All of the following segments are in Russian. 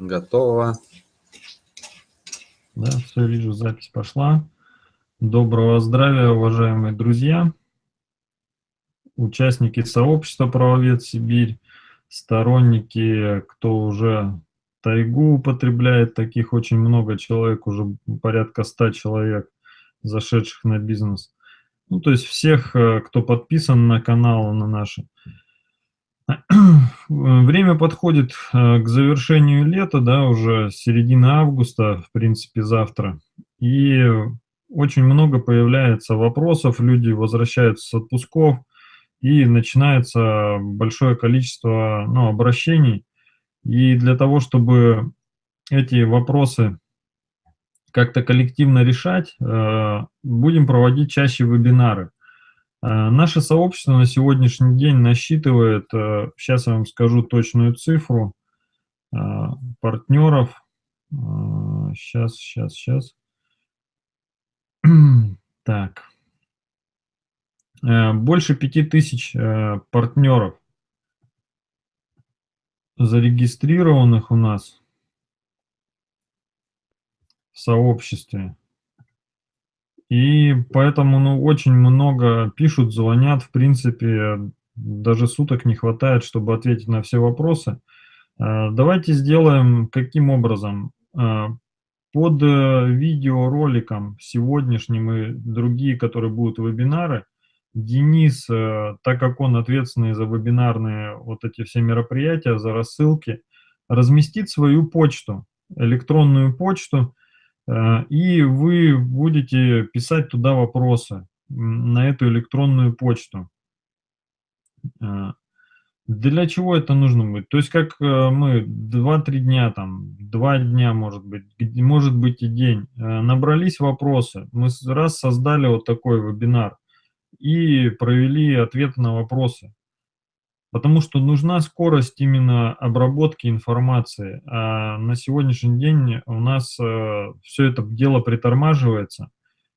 Готово. Да, все, вижу, запись пошла. Доброго здравия, уважаемые друзья, участники сообщества «Правовед Сибирь», сторонники, кто уже тайгу употребляет, таких очень много человек, уже порядка ста человек, зашедших на бизнес. Ну, то есть всех, э, кто подписан на канал, на наши. Время подходит э, к завершению лета, да, уже середина августа, в принципе, завтра. И очень много появляется вопросов, люди возвращаются с отпусков, и начинается большое количество ну, обращений. И для того, чтобы эти вопросы как-то коллективно решать, э, будем проводить чаще вебинары. Э, наше сообщество на сегодняшний день насчитывает, сейчас э, я вам скажу точную цифру, э, партнеров. Сейчас, сейчас, сейчас. Так. Больше 5000 партнеров зарегистрированных у нас в сообществе. И поэтому ну, очень много пишут, звонят, в принципе, даже суток не хватает, чтобы ответить на все вопросы. А, давайте сделаем каким образом? А, под э, видеороликом сегодняшним и другие, которые будут вебинары, Денис, э, так как он ответственный за вебинарные вот эти все мероприятия, за рассылки, разместит свою почту, электронную почту, Э, и вы будете писать туда вопросы на эту электронную почту. Э, для чего это нужно будет? То есть как э, мы 2-3 дня, там, 2 дня, может быть, может быть и день, набрались вопросы, мы раз создали вот такой вебинар и провели ответы на вопросы. Потому что нужна скорость именно обработки информации. А на сегодняшний день у нас э, все это дело притормаживается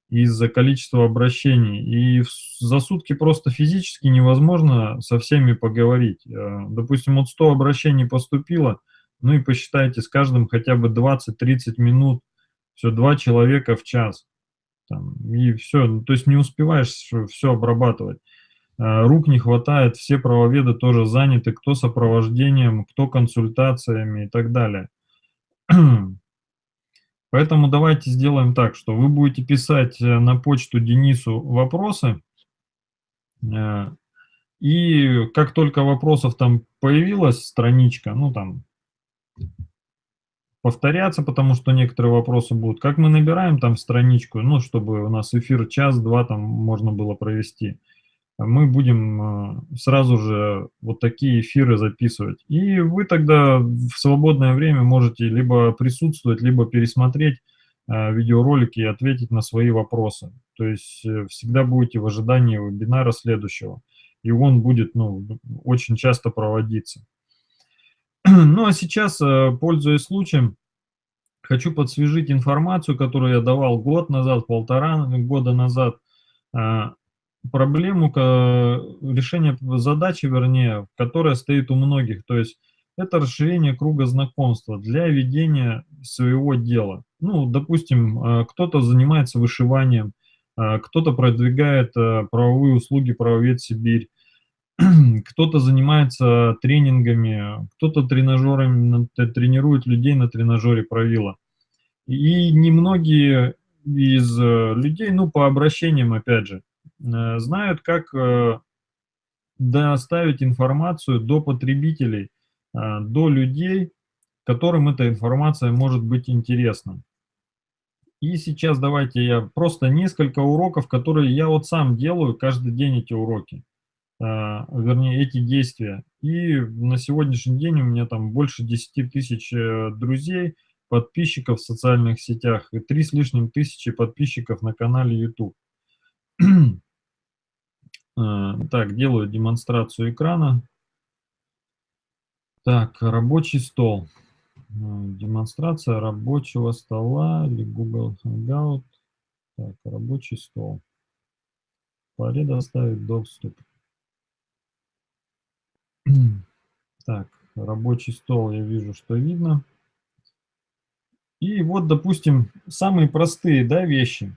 из-за количества обращений. И за сутки просто физически невозможно со всеми поговорить. Э, допустим, вот 100 обращений поступило, ну и посчитайте, с каждым хотя бы 20-30 минут, все, два человека в час. Там, и все, то есть не успеваешь все обрабатывать. Э, рук не хватает, все правоведы тоже заняты, кто сопровождением, кто консультациями и так далее. Поэтому давайте сделаем так, что вы будете писать э, на почту Денису вопросы, э, и как только вопросов там появилась страничка, ну там повторяться, потому что некоторые вопросы будут, как мы набираем там страничку, ну чтобы у нас эфир час-два там можно было провести – мы будем э, сразу же вот такие эфиры записывать. И вы тогда в свободное время можете либо присутствовать, либо пересмотреть э, видеоролики и ответить на свои вопросы. То есть э, всегда будете в ожидании вебинара следующего. И он будет ну, очень часто проводиться. Ну а сейчас, пользуясь случаем, хочу подсвежить информацию, которую я давал год назад, полтора года назад проблему, решение задачи, вернее, которая стоит у многих. То есть это расширение круга знакомства для ведения своего дела. Ну, допустим, э, кто-то занимается вышиванием, э, кто-то продвигает э, правовые услуги «Правовед Сибирь», кто-то занимается тренингами, кто-то тренажерами, тренирует людей на тренажере правила. И немногие из людей, ну, по обращениям, опять же, знают, как э, доставить информацию до потребителей, э, до людей, которым эта информация может быть интересна. И сейчас давайте я просто несколько уроков, которые я вот сам делаю каждый день эти уроки, вернее эти действия. И на сегодняшний день у меня там больше 10 тысяч друзей, подписчиков в социальных сетях и 3 с лишним тысячи подписчиков на канале YouTube. Э, так, делаю демонстрацию экрана. Так, рабочий стол. Э, демонстрация рабочего стола или Google Hangout. Так, рабочий стол. Предоставить доступ. Так, рабочий стол я вижу, что видно. И вот, допустим, самые простые, да, вещи.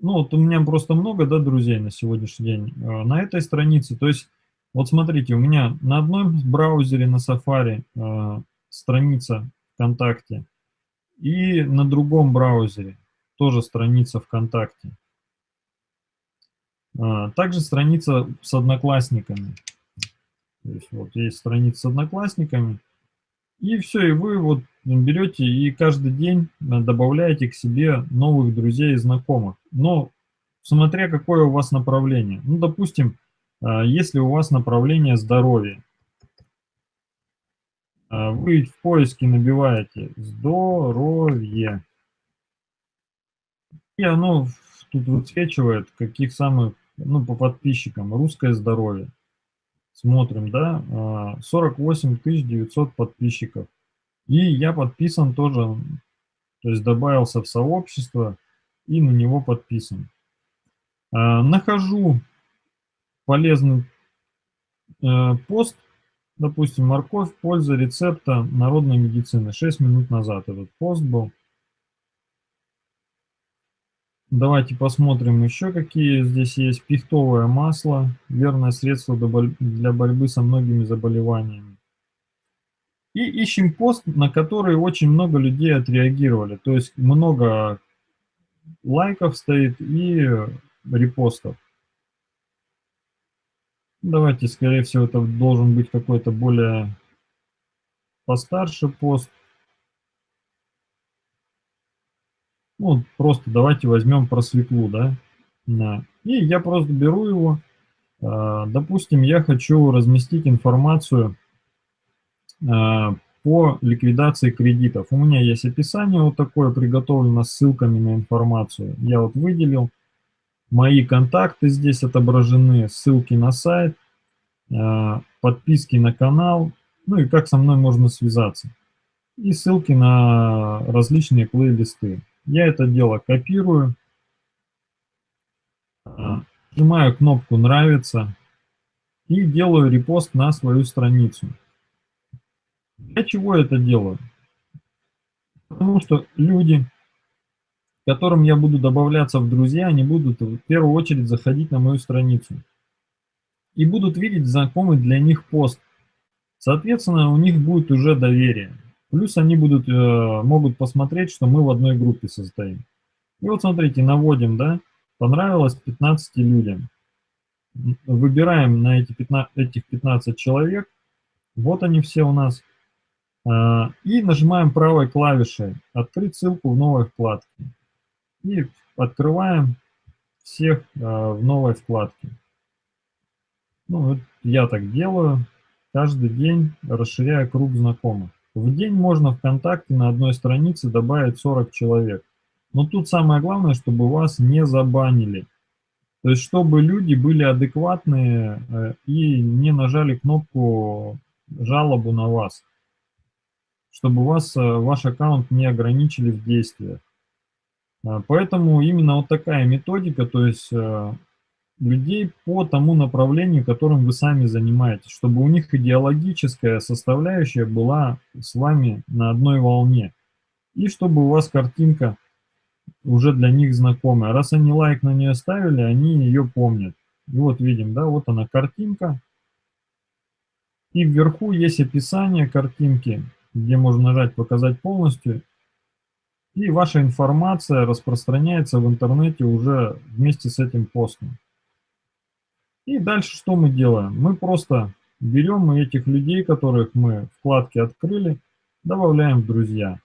Ну, вот у меня просто много, да, друзей на сегодняшний день а, на этой странице. То есть, вот смотрите, у меня на одном браузере, на Safari, а, страница ВКонтакте, и на другом браузере тоже страница ВКонтакте. Также страница с одноклассниками. То есть вот есть страница с одноклассниками, и все, и вы вот берете и каждый день добавляете к себе новых друзей и знакомых. Но смотря какое у вас направление. Ну, допустим, а, если у вас направление здоровье, а, вы в поиске набиваете «здоровье», и оно тут высвечивает каких самых, ну, по подписчикам, «русское здоровье». Смотрим, да, 48 а, 900 подписчиков. И я подписан тоже, то есть добавился в сообщество и на него подписан. А, нахожу полезный э, пост, допустим, морковь, польза рецепта народной медицины. 6 минут назад этот пост был. Давайте посмотрим еще, какие здесь есть. Пихтовое масло, верное средство для борьбы со многими заболеваниями. И ищем пост, на который очень много людей отреагировали. То есть много лайков стоит и репостов. Давайте, скорее всего, это должен быть какой-то более постарше пост. Ну, просто давайте возьмем про свеклу, да. И я просто беру его. А, допустим, я хочу разместить информацию по ликвидации кредитов. У меня есть описание вот такое, приготовлено с ссылками на информацию. Я вот выделил. Мои контакты здесь отображены, ссылки на сайт, а, подписки на канал, ну и как со мной можно связаться. И ссылки на различные плейлисты. Я это дело копирую, а, нажимаю кнопку «Нравится» и делаю репост на свою страницу. Для чего я это делаю? Потому что люди, которым я буду добавляться в друзья, они будут в первую очередь заходить на мою страницу. И будут видеть знакомый для них пост. Соответственно, у них будет уже доверие. Плюс они будут, э, могут посмотреть, что мы в одной группе состоим. И вот смотрите, наводим, да, понравилось 15 людям. Выбираем на эти 15, этих 15 человек. Вот они все у нас. А, и нажимаем правой клавишей «Открыть ссылку в новой вкладке». И открываем всех а, в новой вкладке. Ну, вот я так делаю. Каждый день расширяя круг знакомых. В день можно ВКонтакте на одной странице добавить 40 человек. Но тут самое главное, чтобы вас не забанили. То есть, чтобы люди были адекватные э, и не нажали кнопку жалобу на вас чтобы вас, э, ваш аккаунт не ограничили в действиях. А, поэтому именно вот такая методика, то есть э, людей по тому направлению, которым вы сами занимаетесь, чтобы у них идеологическая составляющая была с вами на одной волне. И чтобы у вас картинка уже для них знакомая. Раз они лайк на нее ставили, они ее помнят. И вот видим, да, вот она картинка. И вверху есть описание картинки где можно нажать «Показать полностью», и ваша информация распространяется в интернете уже вместе с этим постом. И дальше что мы делаем? Мы просто берем этих людей, которых мы вкладки открыли, добавляем в друзья.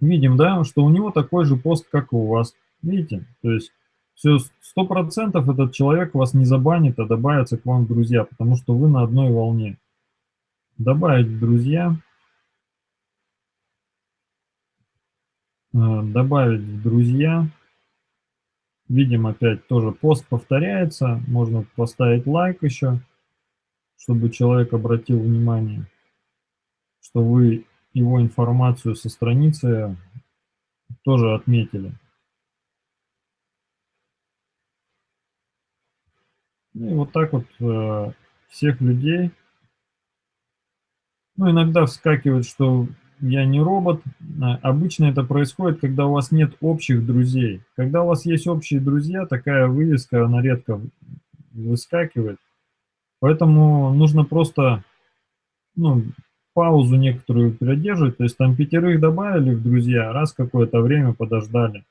Видим, да, что у него такой же пост, как и у вас. Видите? То есть все, сто процентов этот человек вас не забанит, а добавится к вам в друзья, потому что вы на одной волне добавить друзья, э, добавить друзья. Видим опять тоже пост повторяется, можно поставить лайк еще, чтобы человек обратил внимание, что вы его информацию со страницы тоже отметили. И вот так вот э, всех людей ну, иногда вскакивает, что я не робот. А, обычно это происходит, когда у вас нет общих друзей. Когда у вас есть общие друзья, такая вывеска, она редко выскакивает. Поэтому нужно просто ну, паузу некоторую продерживать. То есть там пятерых добавили в друзья, раз какое-то время подождали.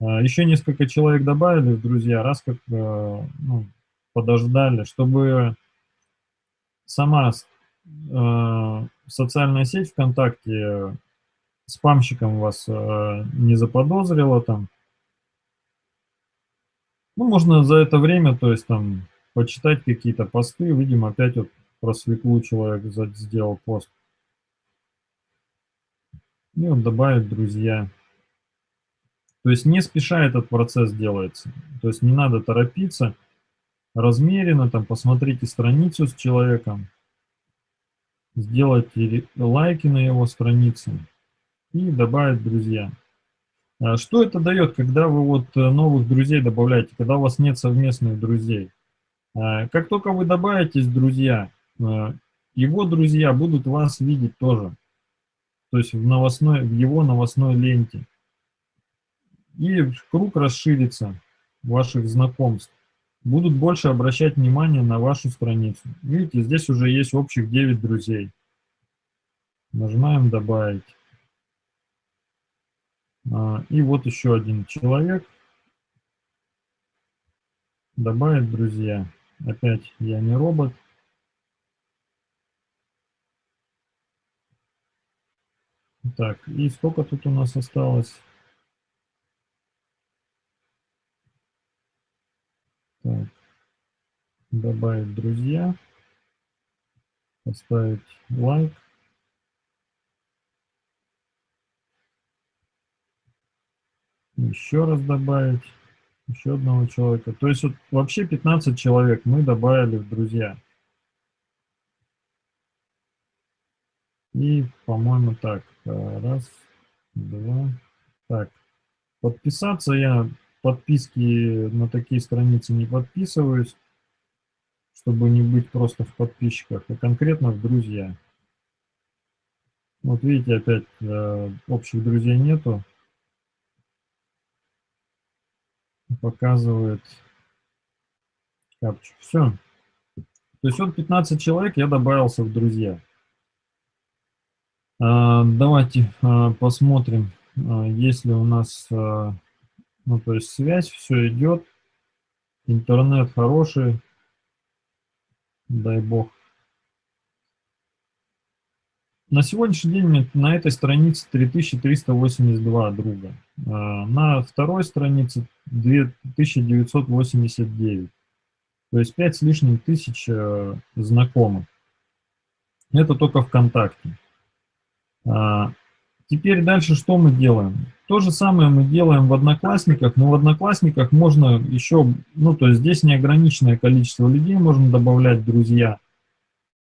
А, Еще несколько человек добавили в друзья, раз как э, ну, подождали, чтобы сама э, социальная сеть ВКонтакте спамщиком вас э, не заподозрила там. Ну, можно за это время, то есть там, почитать какие-то посты. Видим, опять вот про свеклу человек сделал пост. И он добавит друзья. То есть не спеша этот процесс делается. То есть не надо торопиться, размеренно, там, посмотрите страницу с человеком, сделайте лайки на его странице и добавить друзья. А что это дает, когда вы вот э, новых друзей добавляете, когда у вас нет совместных друзей? А, как только вы добавитесь друзья, э, его друзья будут вас видеть тоже, то есть в, новостной, в его новостной ленте. И круг расширится ваших знакомств. Будут больше обращать внимание на вашу страницу. Видите, здесь уже есть общих 9 друзей. Нажимаем «Добавить». А, и вот еще один человек. Добавить друзья. Опять я не робот. Так, и сколько тут у нас осталось? Так, добавить друзья. Поставить лайк. еще раз добавить, еще одного человека. То есть вот вообще 15 человек мы добавили в друзья. И, по-моему, так, раз, два, так. Подписаться я подписки на такие страницы не подписываюсь, чтобы не быть просто в подписчиках, а конкретно в друзья. Вот видите, опять э, общих друзей нету. показывает капчу. Все. То есть вот 15 человек я добавился в друзья. А, давайте а, посмотрим, а, если у нас, а, ну то есть связь, все идет, интернет хороший, дай бог. На сегодняшний день на этой странице 3382 друга. А, на второй странице 2989. То есть 5 с лишним тысяч э, знакомых. Это только ВКонтакте. А, теперь дальше что мы делаем? То же самое мы делаем в Одноклассниках, но в Одноклассниках можно еще, ну то есть здесь неограниченное количество людей можно добавлять друзья.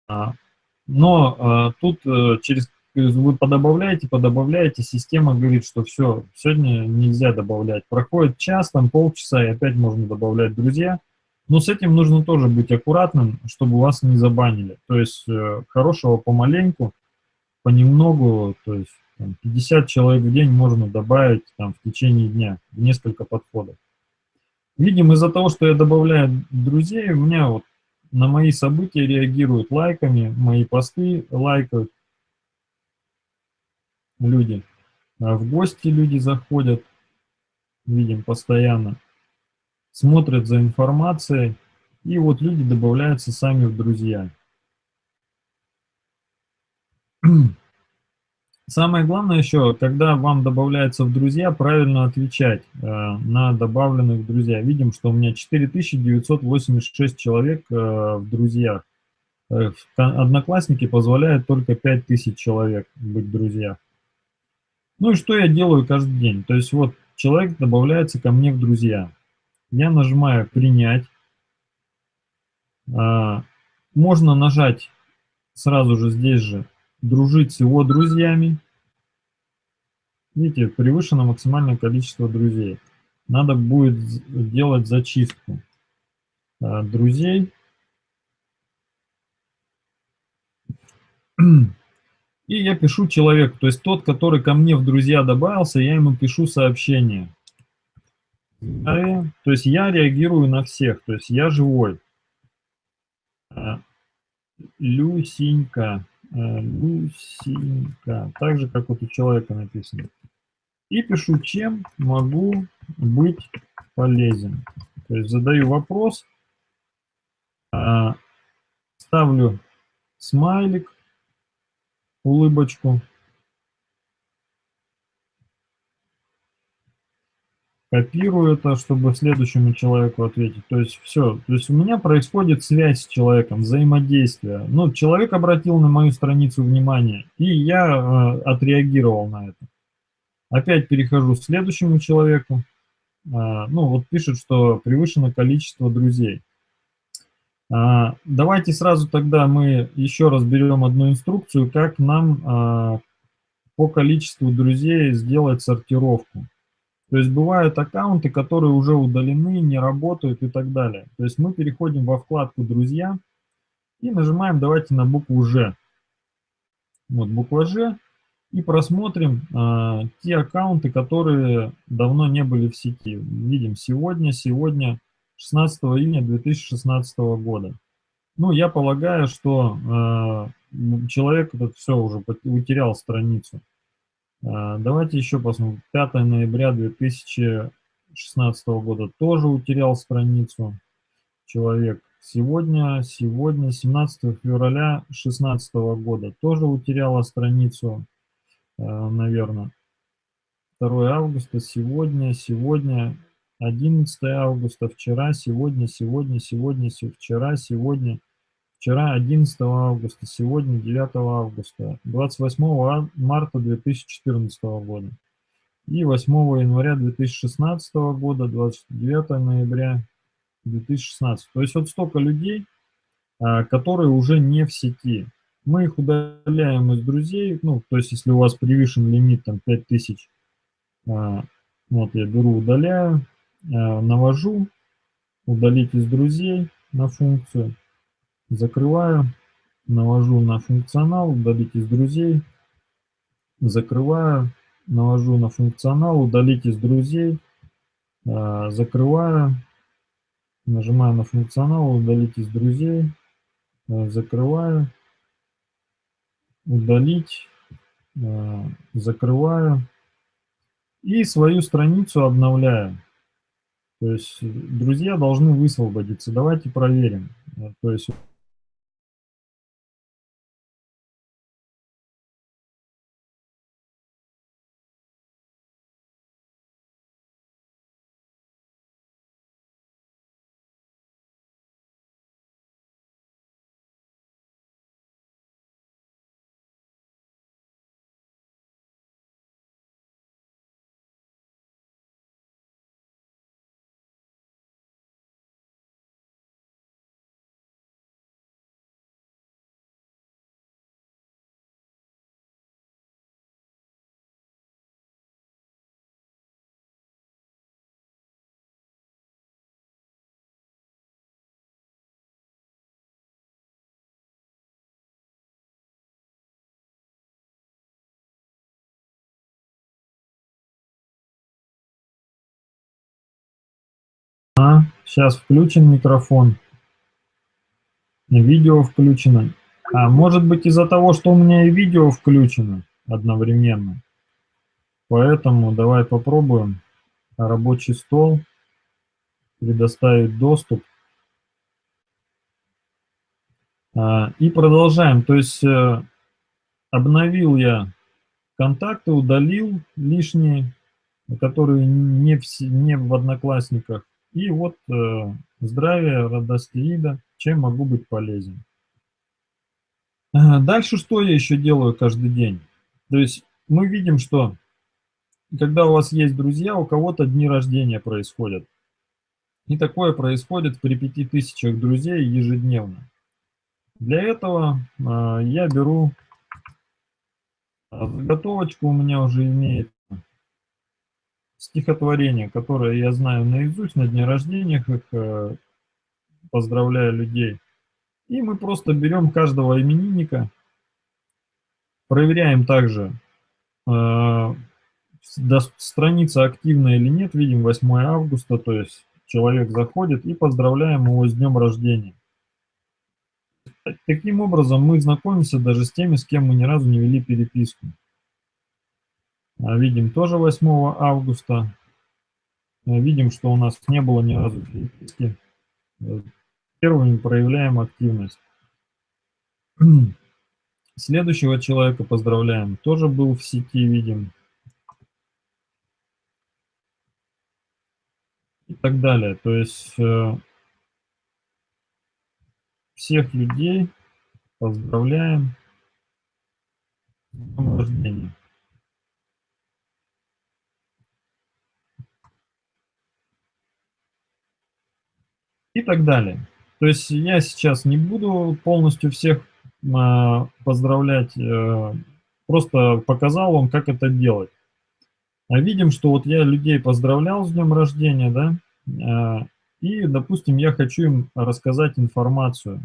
А, но э, тут э, через вы подобавляете, подобавляете, система говорит, что все, сегодня нельзя добавлять. Проходит час, там полчаса, и опять можно добавлять друзья. Но с этим нужно тоже быть аккуратным, чтобы вас не забанили. То есть э, хорошего помаленьку, понемногу, то есть там, 50 человек в день можно добавить там, в течение дня, несколько подходов. Видим, из-за того, что я добавляю друзей, у меня вот на мои события реагируют лайками, мои посты лайкают люди. А в гости люди заходят, видим постоянно, смотрят за информацией, и вот люди добавляются сами в друзья. Самое главное еще, когда вам добавляется в друзья, правильно отвечать э, на добавленных в друзья. Видим, что у меня 4986 человек э, в друзьях. Э, одноклассники позволяют только 5000 человек быть в друзьях. Ну и что я делаю каждый день? То есть вот человек добавляется ко мне в друзья. Я нажимаю «Принять». А, можно нажать сразу же здесь же дружить с его друзьями. Видите, превышено максимальное количество друзей. Надо будет делать зачистку а, друзей. И я пишу человеку, то есть тот, который ко мне в друзья добавился, я ему пишу сообщение. То есть я реагирую на всех, то есть я живой. А, Люсенька, а, Люсенька, так же, как вот у человека написано. И пишу, чем могу быть полезен. То есть задаю вопрос, а, ставлю смайлик, улыбочку, копирую это, чтобы следующему человеку ответить. То есть все. То есть у меня происходит связь с человеком, взаимодействие. Ну, человек обратил на мою страницу внимание, и я э, отреагировал на это. Опять перехожу к следующему человеку. Э, ну, вот пишет, что превышено количество друзей. Э, давайте сразу тогда мы еще раз берем одну инструкцию, как нам э, по количеству друзей сделать сортировку. То есть бывают аккаунты, которые уже удалены, не работают и так далее. То есть мы переходим во вкладку «Друзья» и нажимаем давайте на букву «Ж». Вот буква «Ж». И просмотрим э, те аккаунты, которые давно не были в сети. Видим сегодня, сегодня, 16 июня 2016 года. Ну, я полагаю, что э, человек этот все уже утерял страницу. А, давайте еще посмотрим. 5 ноября 2016 года тоже утерял страницу человек. Сегодня, сегодня, 17 февраля 2016 года тоже утеряла страницу, а, наверное. 2 августа, сегодня, сегодня, 11 августа, вчера, сегодня, сегодня, сегодня, вчера, сегодня, Вчера 11 августа, сегодня 9 августа, 28 марта 2014 года и 8 января 2016 года, 29 ноября 2016. То есть вот столько людей, а, которые уже не в сети. Мы их удаляем из друзей, ну, то есть если у вас превышен лимит там 5000, а, вот я беру, удаляю, а, навожу, удалить из друзей на функцию, Закрываю, навожу на функционал, удалить из друзей. Закрываю, навожу на функционал, удалить из друзей. А, закрываю, нажимаю на функционал, удалить из друзей. А, закрываю, удалить, а, закрываю. И свою страницу обновляю. То есть друзья должны высвободиться. Давайте проверим. То есть сейчас включен микрофон. Видео включено. А может быть из-за того, что у меня и видео включено одновременно. Поэтому давай попробуем рабочий стол, предоставить доступ. А, и продолжаем. То есть э, обновил я контакты, удалил лишние, которые не в, не в Одноклассниках. И вот э, здравие, радость вида, чем могу быть полезен. Дальше что я еще делаю каждый день? То есть мы видим, что когда у вас есть друзья, у кого-то дни рождения происходят. И такое происходит при 5000 друзей ежедневно. Для этого э, я беру заготовочку, у меня уже имеет стихотворение, которое я знаю наизусть на дне рождения, их э, поздравляю людей. И мы просто берем каждого именинника, проверяем также, э, страница активна или нет, видим 8 августа, то есть человек заходит и поздравляем его с днем рождения. Таким образом, мы знакомимся даже с теми, с кем мы ни разу не вели переписку. А видим тоже 8 августа. А видим, что у нас не было ни разу переписки. Первыми проявляем активность. Следующего человека поздравляем. Тоже был в сети, видим. И так далее. То есть э, всех людей поздравляем с днем рождения. И так далее. То есть я сейчас не буду полностью всех а, поздравлять, э, просто показал вам, как это делать. А видим, что вот я людей поздравлял с днем рождения, да, а, и, допустим, я хочу им рассказать информацию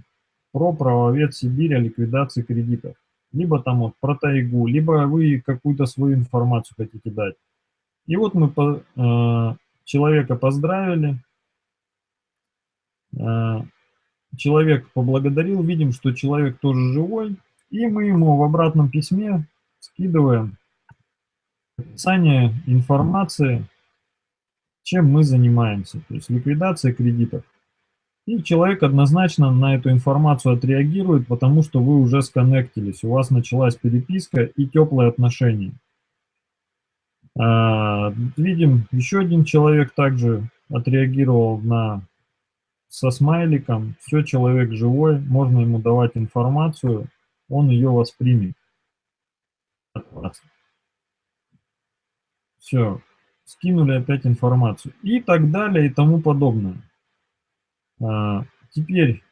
про правовед Сибирь о ликвидации кредитов. Либо там вот про тайгу, либо вы какую-то свою информацию хотите дать. И вот мы по, э, человека поздравили, э, человек поблагодарил, видим, что человек тоже живой, и мы ему в обратном письме скидываем описание информации, чем мы занимаемся, то есть ликвидация кредитов. И человек однозначно на эту информацию отреагирует, потому что вы уже сконнектились, у вас началась переписка и теплые отношения. А, видим, еще один человек также отреагировал на со смайликом, все, человек живой, можно ему давать информацию, он ее воспримет. Все, скинули опять информацию и так далее и тому подобное. А, теперь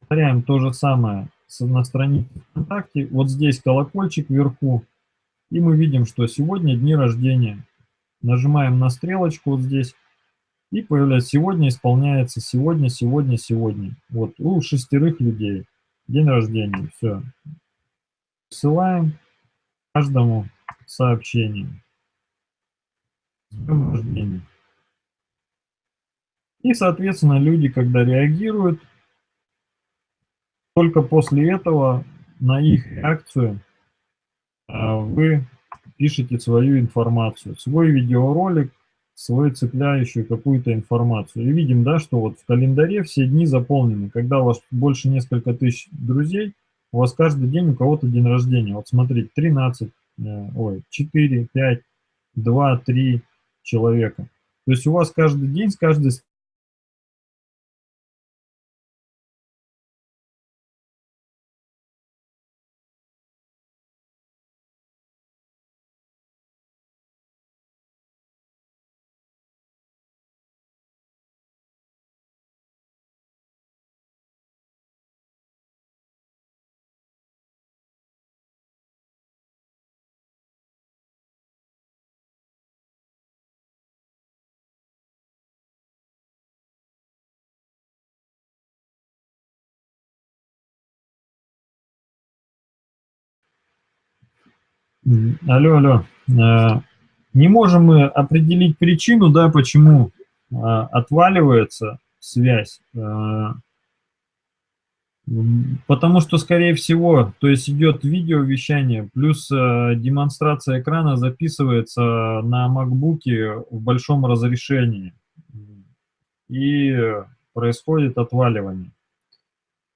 повторяем то же самое на странице ВКонтакте. Вот здесь колокольчик вверху, и мы видим, что сегодня дни рождения. Нажимаем на стрелочку вот здесь, и появляется сегодня исполняется сегодня, сегодня, сегодня. Вот у шестерых людей день рождения. Все. Ссылаем каждому сообщение. С рождения. И, соответственно, люди, когда реагируют, только после этого на их реакцию а, вы пишете свою информацию, свой видеоролик, свою цепляющую какую-то информацию. И видим, да, что вот в календаре все дни заполнены. Когда у вас больше несколько тысяч друзей, у вас каждый день у кого-то день рождения. Вот смотрите, 13, э, ой, 4, 5, 2, 3 человека. То есть у вас каждый день с каждой Алло, алло. Э, не можем мы определить причину, да, почему э, отваливается связь. Э, потому что, скорее всего, то есть идет видеовещание, плюс демонстрация экрана записывается на макбуке в большом разрешении. И происходит отваливание.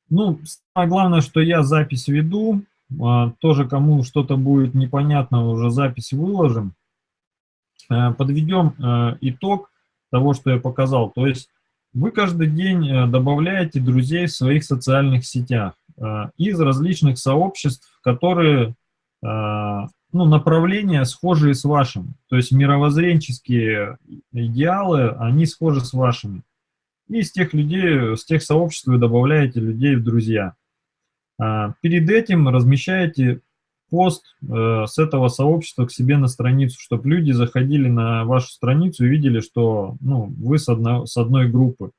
Ну, самое главное, что я запись веду, тоже кому что-то будет непонятно, уже запись выложим. Э, подведем э, итог того, что я показал. То есть вы каждый день э, добавляете друзей в своих социальных сетях из различных сообществ, которые, ну, направления схожие с вашим. То есть мировоззренческие идеалы, они схожи с вашими. И из тех людей, с тех сообществ вы добавляете людей в друзья. А, перед этим размещаете пост э, с этого сообщества к себе на страницу, чтобы люди заходили на вашу страницу и видели, что ну, вы с, одно, с одной группы.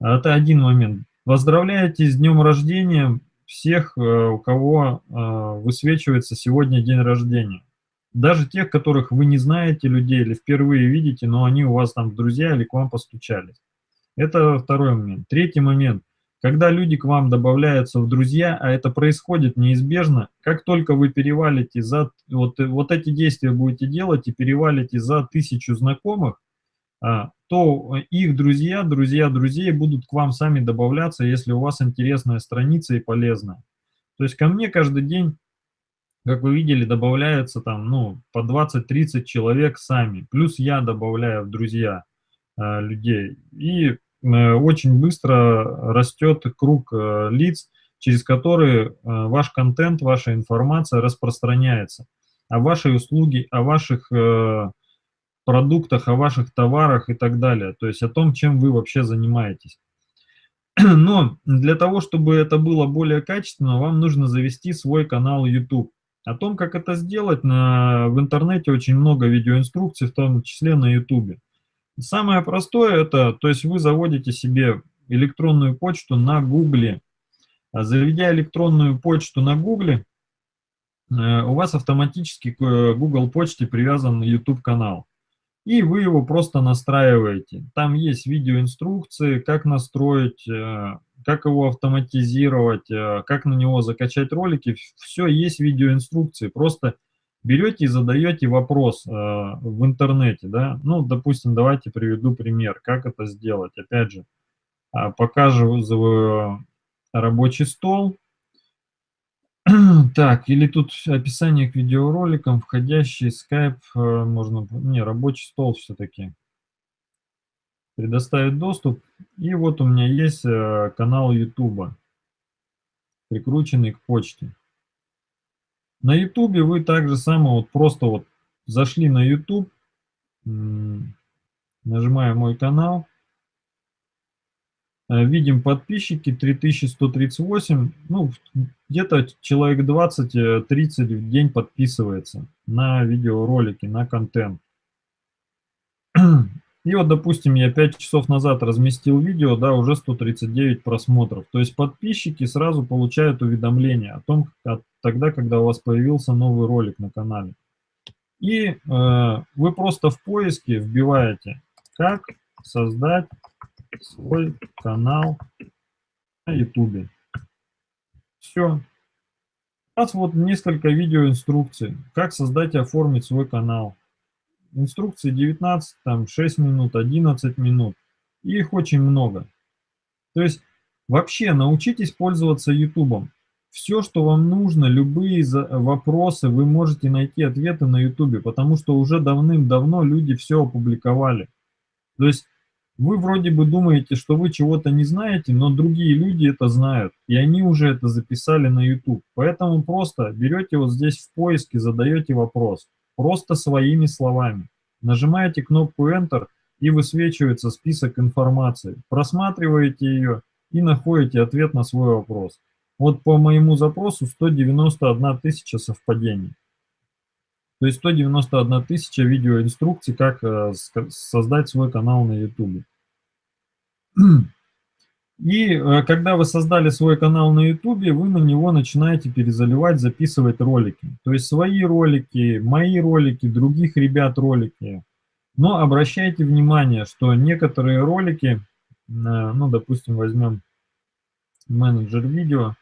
Это один момент. Поздравляете с днем рождения, всех, у кого высвечивается сегодня день рождения. Даже тех, которых вы не знаете людей или впервые видите, но они у вас там друзья или к вам постучались. Это второй момент. Третий момент. Когда люди к вам добавляются в друзья, а это происходит неизбежно, как только вы перевалите за... Вот, вот эти действия будете делать и перевалите за тысячу знакомых, а, то их друзья, друзья друзей будут к вам сами добавляться, если у вас интересная страница и полезная. То есть ко мне каждый день как вы видели, добавляется там, ну, по 20-30 человек сами. Плюс я добавляю в друзья э, людей. И очень быстро растет круг э, лиц, через которые э, ваш контент, ваша информация распространяется. О вашей услуге, о ваших э, продуктах, о ваших товарах и так далее. То есть о том, чем вы вообще занимаетесь. Но для того, чтобы это было более качественно, вам нужно завести свой канал YouTube. О том, как это сделать, на, в интернете очень много видеоинструкций, в том числе на YouTube. Самое простое это, то есть вы заводите себе электронную почту на Гугле. А заведя электронную почту на Гугле, э, у вас автоматически к э, Google почте привязан YouTube канал и вы его просто настраиваете. Там есть видеоинструкции, как настроить, э, как его автоматизировать, как на него закачать ролики. Все есть видеоинструкции. Просто берете и задаете вопрос э, в интернете. Да? Ну, допустим, давайте приведу пример, как это сделать. Опять же, а, показываю рабочий стол. Так, или тут описание к видеороликам, входящий скайп, э, можно, не, рабочий стол все-таки. Предоставить доступ. И вот у меня есть э, канал YouTube, прикрученный к почте. На YouTube вы также само вот просто вот зашли на YouTube, нажимаем мой канал, Э, видим подписчики 3138, ну, где-то человек 20-30 э, в день подписывается на видеоролики, на контент. И вот, допустим, я 5 часов назад разместил видео, да, уже 139 просмотров. То есть подписчики сразу получают уведомление о том, как, тогда, когда у вас появился новый ролик на канале. И э, вы просто в поиске вбиваете, как создать свой канал на YouTube. Все. У нас вот несколько видеоинструкций, как создать и оформить свой канал. Инструкции 19, там 6 минут, 11 минут. И их очень много. То есть вообще научитесь пользоваться YouTube. Все, что вам нужно, любые вопросы, вы можете найти ответы на YouTube, потому что уже давным-давно люди все опубликовали. То есть вы вроде бы думаете, что вы чего-то не знаете, но другие люди это знают, и они уже это записали на YouTube. Поэтому просто берете вот здесь в поиске, задаете вопрос, просто своими словами. Нажимаете кнопку Enter, и высвечивается список информации. Просматриваете ее и находите ответ на свой вопрос. Вот по моему запросу 191 тысяча совпадений. То есть 191 тысяча видеоинструкций, как э, создать свой канал на YouTube. И э, когда вы создали свой канал на YouTube, вы на него начинаете перезаливать, записывать ролики. То есть свои ролики, мои ролики, других ребят ролики. Но обращайте внимание, что некоторые ролики, э, ну, допустим, возьмем менеджер видео,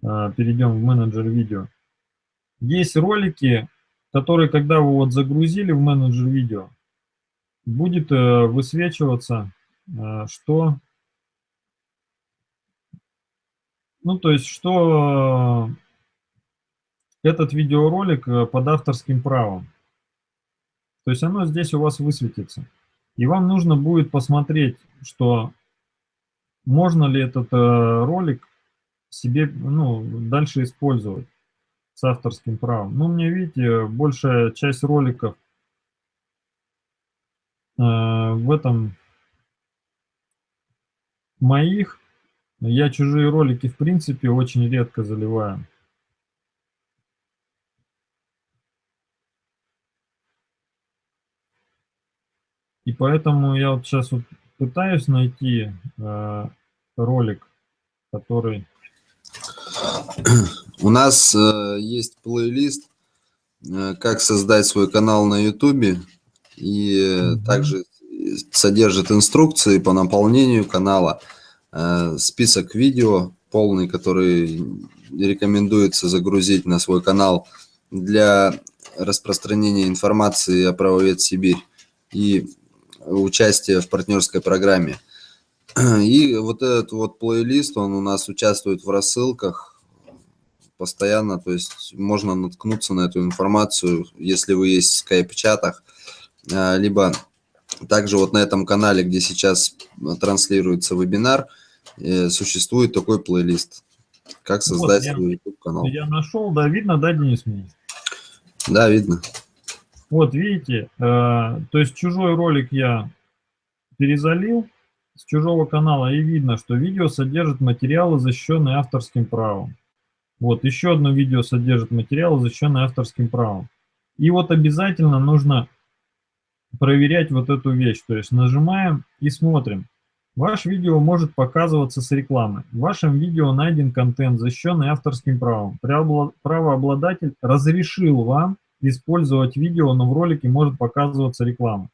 перейдем в менеджер видео. Есть ролики, который, когда вы вот загрузили в менеджер видео, будет э, высвечиваться, э, что, ну, то есть, что этот видеоролик э, под авторским правом. То есть оно здесь у вас высветится. И вам нужно будет посмотреть, что можно ли этот ролик себе ну, дальше использовать с авторским правом. Ну, мне, видите, большая часть роликов э, в этом моих. Я чужие ролики, в принципе, очень редко заливаю. И поэтому я вот сейчас вот пытаюсь найти э, ролик, который У нас э, есть плейлист, э, как создать свой канал на YouTube, и mm-hmm. также содержит инструкции по наполнению канала, э, список видео полный, который рекомендуется загрузить на свой канал для распространения информации о правовед Сибирь и участия в партнерской программе. И вот этот вот плейлист, он у нас участвует в рассылках постоянно, то есть можно наткнуться на эту информацию, если вы есть в скайп-чатах, а, либо также вот на этом канале, где сейчас транслируется вебинар, э, существует такой плейлист, как создать вот, свой YouTube-канал. Я нашел, да, видно, да, Денис? Да, видно. Вот, видите, э, то есть чужой ролик я перезалил, с чужого канала и видно, что видео содержит материалы, защищенные авторским правом. Вот, еще одно видео содержит материалы, защищенные авторским правом. И вот обязательно нужно проверять вот эту вещь. То есть нажимаем и смотрим. Ваше видео может показываться с рекламой. В вашем видео найден контент, защищенный авторским правом. Правообладатель разрешил вам использовать видео, но в ролике может показываться реклама.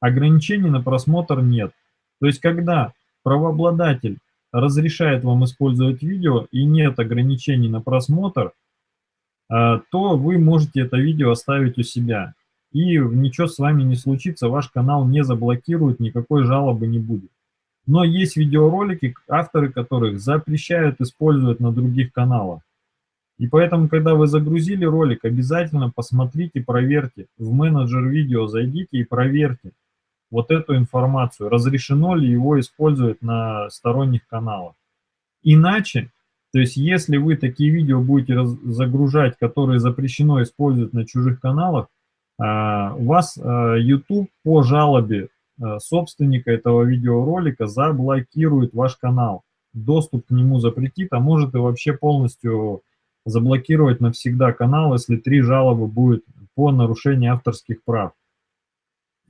Ограничений на просмотр нет. То есть, когда правообладатель разрешает вам использовать видео и нет ограничений на просмотр, а, то вы можете это видео оставить у себя. И ничего с вами не случится, ваш канал не заблокируют, никакой жалобы не будет. Но есть видеоролики, авторы которых запрещают использовать на других каналах. И поэтому, когда вы загрузили ролик, обязательно посмотрите, проверьте. В менеджер видео зайдите и проверьте, вот эту информацию, разрешено ли его использовать на сторонних каналах. Иначе, то есть если вы такие видео будете загружать, которые запрещено использовать на чужих каналах, у вас а, YouTube по жалобе а, собственника этого видеоролика заблокирует ваш канал. Доступ к нему запретит, а может и вообще полностью заблокировать навсегда канал, если три жалобы будет по нарушению авторских прав.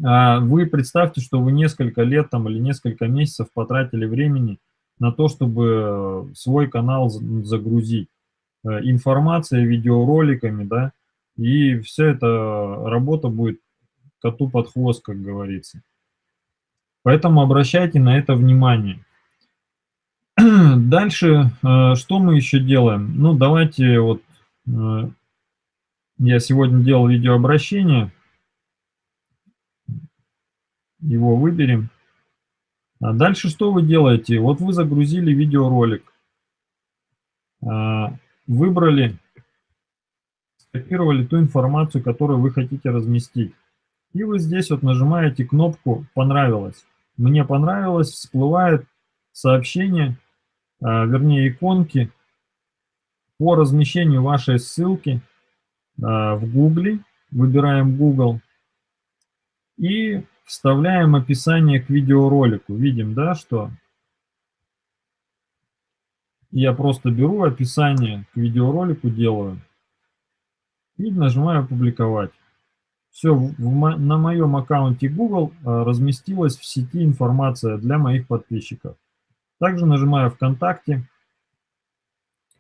А, вы представьте, что вы несколько лет там, или несколько месяцев потратили времени на то, чтобы э, свой канал загрузить. Э, информация, видеороликами, да, и вся эта работа будет коту под хвост, как говорится. Поэтому обращайте на это внимание. Дальше, э, что мы еще делаем? Ну, давайте вот, я сегодня делал видеообращение, его выберем. А дальше что вы делаете? Вот вы загрузили видеоролик, а, выбрали, скопировали ту информацию, которую вы хотите разместить. И вы здесь вот нажимаете кнопку «Понравилось». Мне понравилось, всплывает сообщение, а, вернее иконки по размещению вашей ссылки в Google. Выбираем Google. И Вставляем описание к видеоролику. Видим, да, что я просто беру описание к видеоролику, делаю и нажимаю «Опубликовать». Все, на моем аккаунте Google а, разместилась в сети информация для моих подписчиков. Также нажимаю «ВКонтакте»,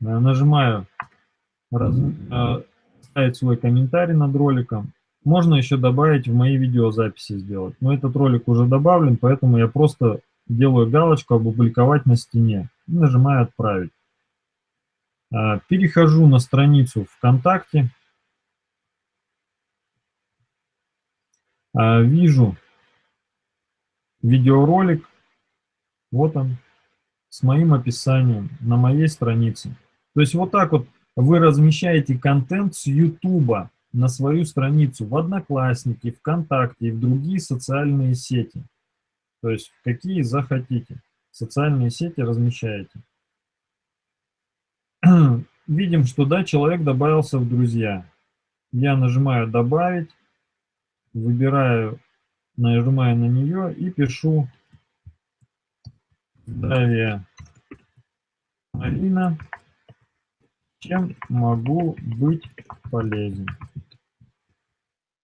а, нажимаю а, «Ставить свой комментарий над роликом», можно еще добавить в мои видеозаписи сделать. Но этот ролик уже добавлен, поэтому я просто делаю галочку «Опубликовать на стене» и нажимаю «Отправить». Перехожу на страницу ВКонтакте. Вижу видеоролик. Вот он, с моим описанием на моей странице. То есть вот так вот вы размещаете контент с YouTube на свою страницу в Одноклассники, ВКонтакте и в другие социальные сети. То есть какие захотите. Социальные сети размещаете. Видим, что да, человек добавился в друзья. Я нажимаю «Добавить», выбираю, нажимаю на нее и пишу «Здравия, Марина, чем могу быть полезен?»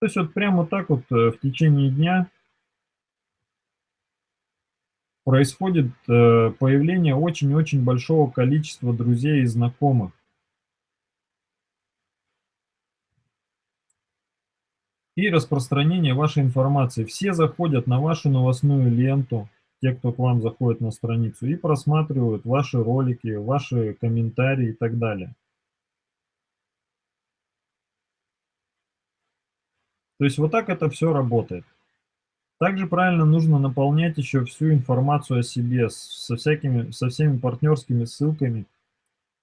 То есть вот прямо так вот э, в течение дня происходит э, появление очень-очень большого количества друзей и знакомых. И распространение вашей информации. Все заходят на вашу новостную ленту, те, кто к вам заходит на страницу, и просматривают ваши ролики, ваши комментарии и так далее. То есть вот так это все работает. Также правильно нужно наполнять еще всю информацию о себе со, всякими, со всеми партнерскими ссылками,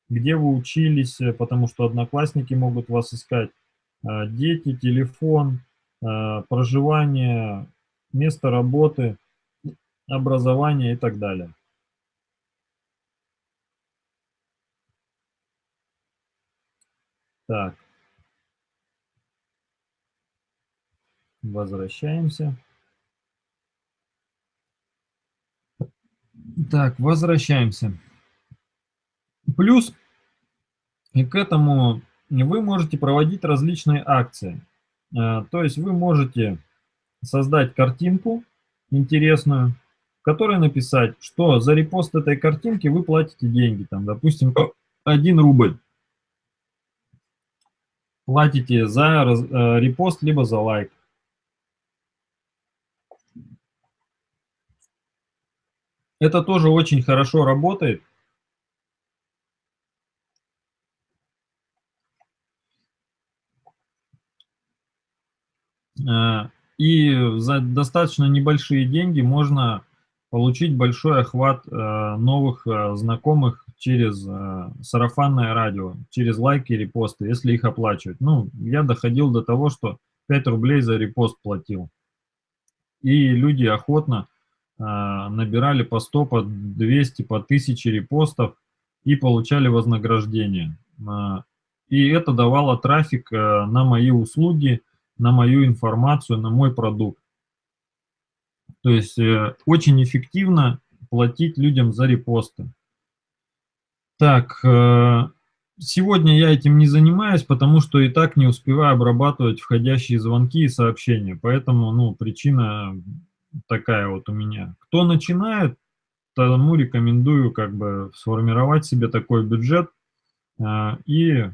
где вы учились, э, потому что одноклассники могут вас искать, дети, телефон, а, проживание, место работы, образование и так далее. Так. Возвращаемся. Так, возвращаемся. Плюс и к этому вы можете проводить различные акции. Э, то есть вы можете создать картинку интересную, в которой написать, что за репост этой картинки вы платите деньги, там, допустим, 1 рубль. Платите за э, репост, либо за лайк. Это тоже очень хорошо работает. И за достаточно небольшие деньги можно получить большой охват э, новых э, знакомых через сарафанное радио, через лайки репосты, если их оплачивать. Ну, я доходил до того, что 5 рублей за репост платил. И люди охотно набирали по 100, по 200, по 1000 репостов и получали вознаграждение. И это давало трафик на мои услуги, на мою информацию, на мой продукт. То есть э, очень эффективно платить людям за репосты. Так, э, сегодня я этим не занимаюсь, потому что и так не успеваю обрабатывать входящие звонки и сообщения. Поэтому, ну, причина такая вот у меня. Кто начинает, тому рекомендую как бы сформировать себе такой бюджет э, и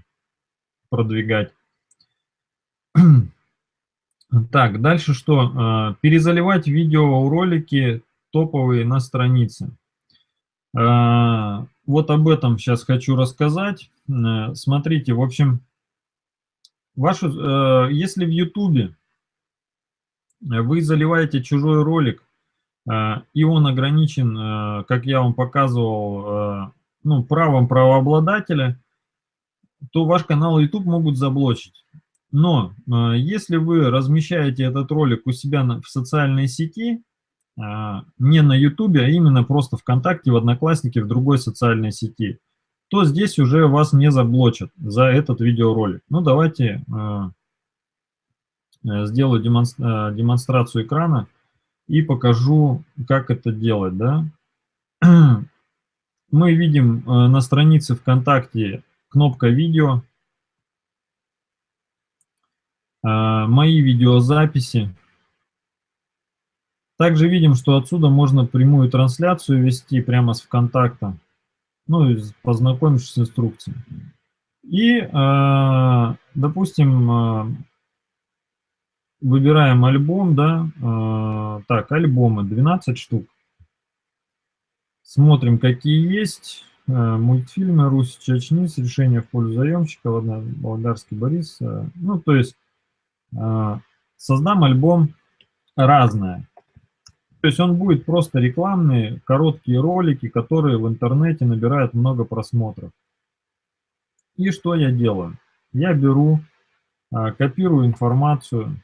продвигать. Так, дальше что? А, перезаливать видеоролики топовые на странице. А, вот об этом сейчас хочу рассказать. Э, смотрите, в общем, вашу, э, если в YouTube вы заливаете чужой ролик, э, и он ограничен, как я вам показывал, ну, правом правообладателя, то ваш канал YouTube могут заблочить. Но э, если вы размещаете этот ролик у себя в социальной сети, а, не на YouTube, а именно просто ВКонтакте, в Однокласснике, в другой социальной сети, то здесь уже вас не заблочат за этот видеоролик. Ну, давайте э, э, сделаю демонстрацию экрана и покажу, как это делать. Да? Мы видим на странице ВКонтакте кнопка «Видео», мои видеозаписи. Также видим, что отсюда можно прямую трансляцию вести прямо с ВКонтакта, ну, познакомившись с инструкцией. И, а, допустим, а, выбираем альбом, да, так, альбомы, 12 штук. Смотрим, какие есть. Мультфильмы «Русь Чечниц», «Решение в пользу заемщика», Володарский Борис. Ну, то есть создам альбом разное. То есть он будет просто рекламные, короткие ролики, которые в интернете набирают много просмотров. И что я делаю? Я беру, а, копирую информацию,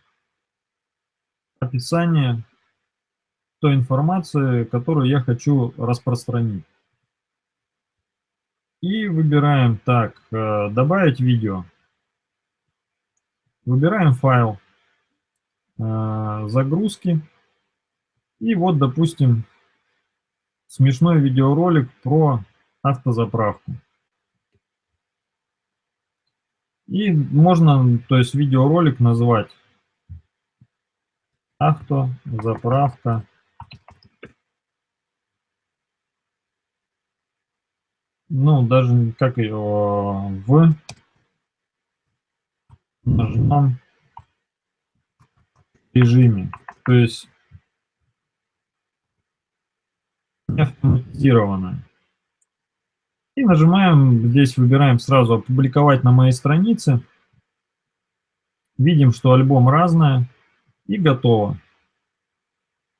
описание той информации, которую я хочу распространить. И выбираем так, э, добавить видео. Выбираем файл э, загрузки. И вот, допустим, смешной видеоролик про автозаправку. И можно, то есть видеоролик назвать автозаправка. Ну, даже как ее в нажмем режиме. То есть автоматизировано. И нажимаем, здесь выбираем сразу «Опубликовать на моей странице». Видим, что альбом разное и готово.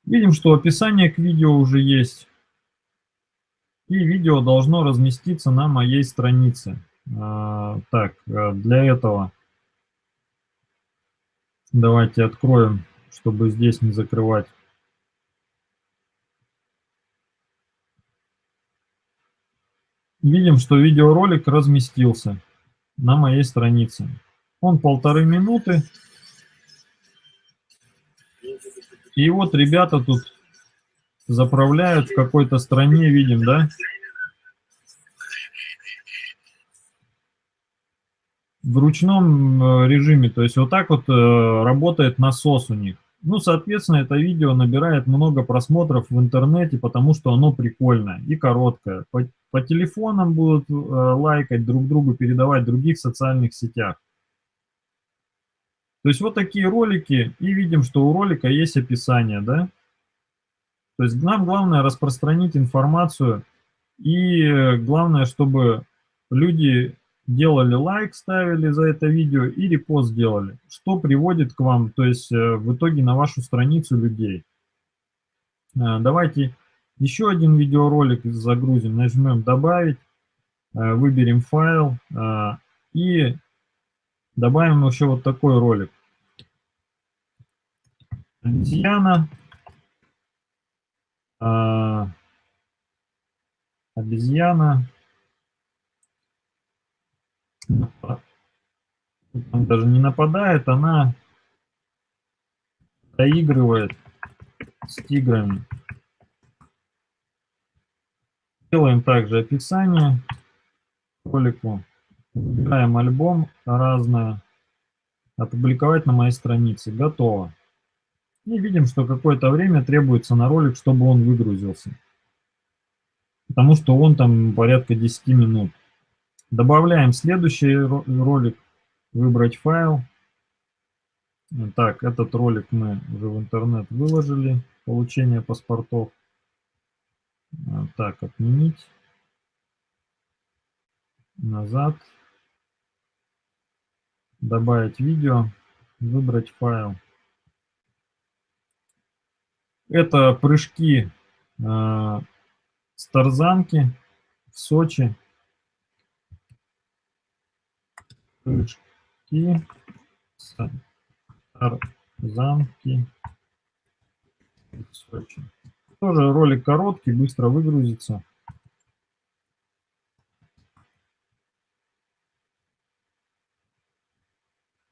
Видим, что описание к видео уже есть. И видео должно разместиться на моей странице. А, так, э, для этого давайте откроем, чтобы здесь не закрывать. Видим, что видеоролик разместился на моей странице. Он полторы минуты. И вот ребята тут заправляют в какой-то стране, видим, да? В ручном э, режиме, то есть вот так вот э, работает насос у них. Ну, соответственно, это видео набирает много просмотров в интернете, потому что оно прикольное и короткое. По, по телефонам будут э, лайкать друг другу, передавать в других социальных сетях. То есть вот такие ролики, и видим, что у ролика есть описание, да. То есть нам главное распространить информацию, и э, главное, чтобы люди делали лайк, ставили за это видео и репост делали, что приводит к вам, то есть э, в итоге на вашу страницу людей. Э, давайте еще один видеоролик загрузим, нажмем «Добавить», выберем файл и добавим еще вот такой ролик. Обезьяна. Обезьяна. Он даже не нападает, она доигрывает с тиграми. Делаем также описание ролику. Выбираем альбом разное. Опубликовать на моей странице. Готово. И видим, что какое-то время требуется на ролик, чтобы он выгрузился. Потому что он там порядка 10 минут. Добавляем следующий ролик. Выбрать файл. Так, этот ролик мы уже в интернет выложили. Получение паспортов. Так, отменить. Назад. Добавить видео. Выбрать файл. Это прыжки э, с тарзанки в Сочи. Тарзанки в Сочи. Тоже ролик короткий, быстро выгрузится.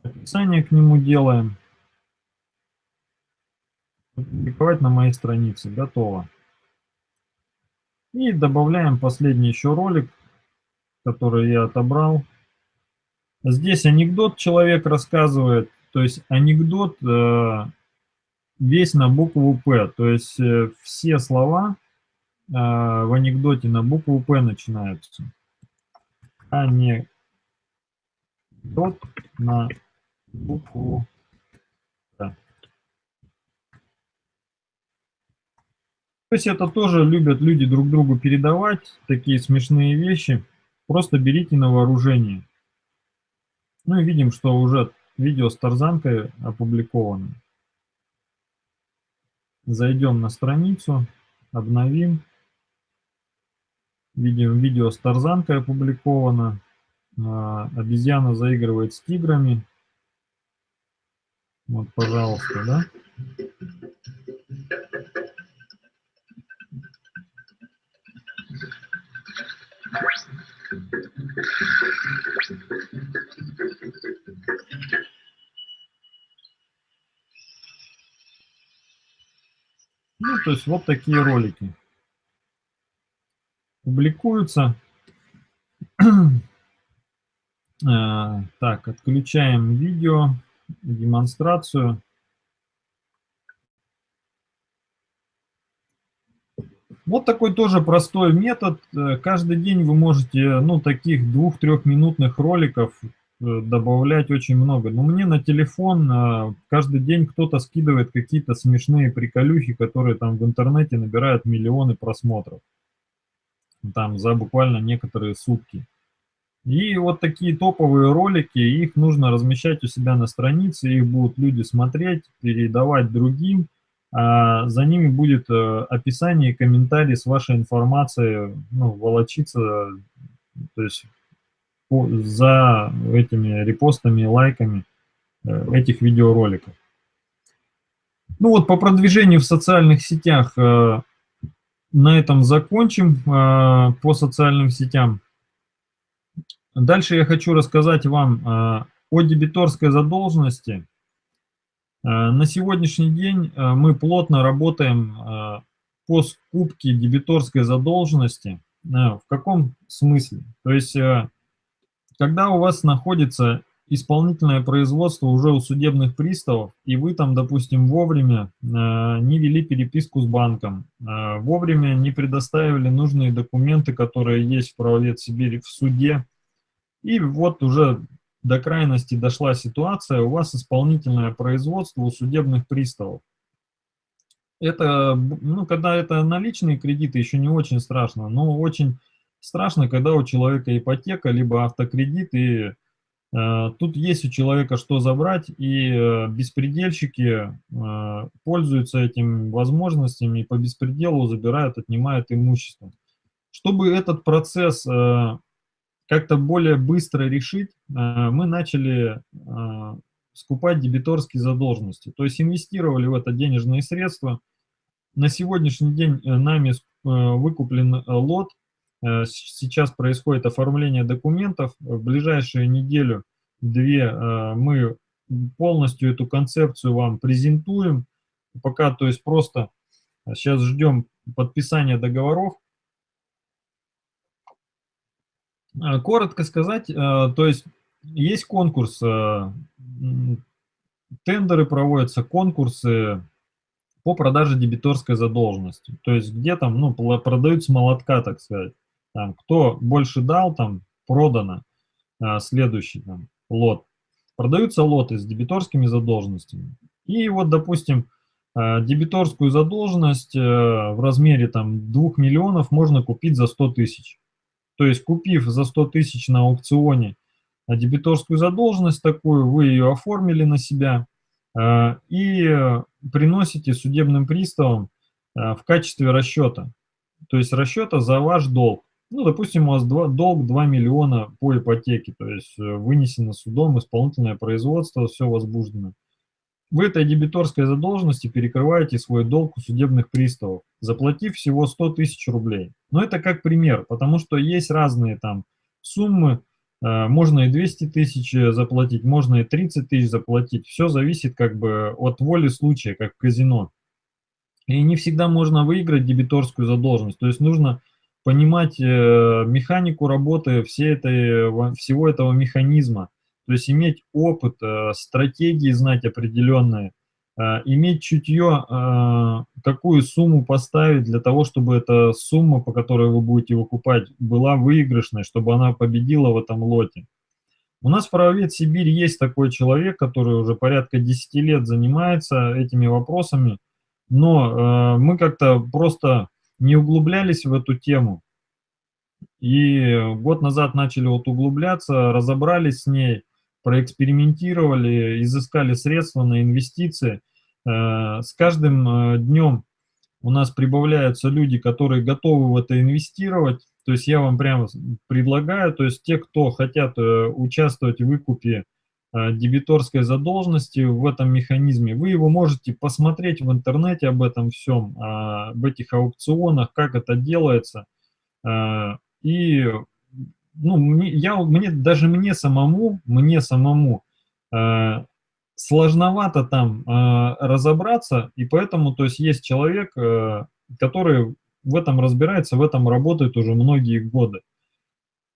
Описание к нему делаем публиковать на моей странице. Готово. И добавляем последний еще ролик, который я отобрал. Здесь анекдот человек рассказывает, то есть анекдот э, весь на букву «П», то есть э, все слова э, в анекдоте на букву «П» начинаются. Анекдот на букву То есть это тоже любят люди друг другу передавать, такие смешные вещи. Просто берите на вооружение. Ну и видим, что уже видео с тарзанкой опубликовано. Зайдем на страницу, обновим. Видим, видео с тарзанкой опубликовано. А, обезьяна заигрывает с тиграми. Вот, пожалуйста, да? Ну, то есть вот такие ролики публикуются. Э, так, отключаем видео, демонстрацию. Вот такой тоже простой метод. Э, каждый день вы можете, ну, таких двух-трехминутных роликов э, добавлять очень много. Но мне на телефон э, каждый день кто-то скидывает какие-то смешные приколюхи, которые там в интернете набирают миллионы просмотров. Там за буквально некоторые сутки. И вот такие топовые ролики, их нужно размещать у себя на странице, их будут люди смотреть, передавать другим. А за ними будет э, описание и комментарий с вашей информацией, ну, волочиться, то есть за этими репостами, лайками э, этих видеороликов. Ну вот по продвижению в социальных сетях э, на этом закончим по социальным сетям. Дальше я хочу рассказать вам э, о дебиторской задолженности. Э, на сегодняшний день э, мы плотно работаем по скупке дебиторской задолженности. В каком смысле? То есть, когда у вас находится исполнительное производство уже у судебных приставов, и вы там, допустим, вовремя не вели переписку с банком, вовремя не предоставили нужные документы, которые есть в правовед Сибири в суде, и вот уже до крайности дошла ситуация, у вас исполнительное производство у судебных приставов. Это, ну, когда это наличные кредиты, еще не очень страшно, но очень страшно, когда у человека ипотека, либо автокредит, и э, тут есть у человека что забрать, и э, беспредельщики э, пользуются этими возможностями и по беспределу забирают, отнимают имущество. Чтобы этот процесс э, как-то более быстро решить, э, мы начали э, скупать дебиторские задолженности. То есть инвестировали в это денежные средства. На сегодняшний день э, нами выкуплен лот. Сейчас происходит оформление документов. В ближайшую неделю-две мы полностью эту концепцию вам презентуем. Пока, то есть просто сейчас ждем подписания договоров. Э, коротко сказать, э, то есть есть конкурс, э, тендеры проводятся, конкурсы по продаже дебиторской задолженности. То есть где там, ну, продаются молотка, так сказать. Там, кто больше дал, там, продано следующий там, лот. Продаются лоты с дебиторскими задолженностями. И вот, допустим, дебиторскую задолженность в размере там 2 миллионов можно купить за 100 тысяч. То есть купив за 100 тысяч на аукционе дебиторскую задолженность такую, вы ее оформили на себя э, и приносите судебным приставам э, в качестве расчета. То есть расчета за ваш долг. Ну, допустим, у вас два, долг 2 миллиона по ипотеке, то есть э, вынесено судом, исполнительное производство, все возбуждено. Вы этой дебиторской задолженности перекрываете свой долг у судебных приставов, заплатив всего 100 тысяч рублей. Но это как пример, потому что есть разные там суммы, э, можно и 200 тысяч заплатить, можно и 30 тысяч заплатить. Все зависит как бы от воли случая, как в казино. И не всегда можно выиграть дебиторскую задолженность. То есть нужно понимать э, механику работы всей этой, всего этого механизма. То есть иметь опыт, э, стратегии знать определенные, э, иметь чутье, какую сумму поставить для того, чтобы эта сумма, по которой вы будете выкупать, была выигрышной, чтобы она победила в этом лоте. У нас в правовед Сибирь есть такой человек, который уже порядка 10 лет занимается этими вопросами, но мы как-то просто не углублялись в эту тему. И год назад начали вот углубляться, разобрались с ней, проэкспериментировали, изыскали средства на инвестиции. Э, с каждым э, днем у нас прибавляются люди, которые готовы в это инвестировать. То есть я вам прямо предлагаю, то есть те, кто хотят э, участвовать в выкупе дебиторской задолженности в этом механизме, вы его можете посмотреть в интернете об этом всем, об этих аукционах, как это делается. И ну, я, мне, даже мне самому, мне самому э, сложновато там э, разобраться, и поэтому, то есть, есть человек, э, который в этом разбирается, в этом работает уже многие годы.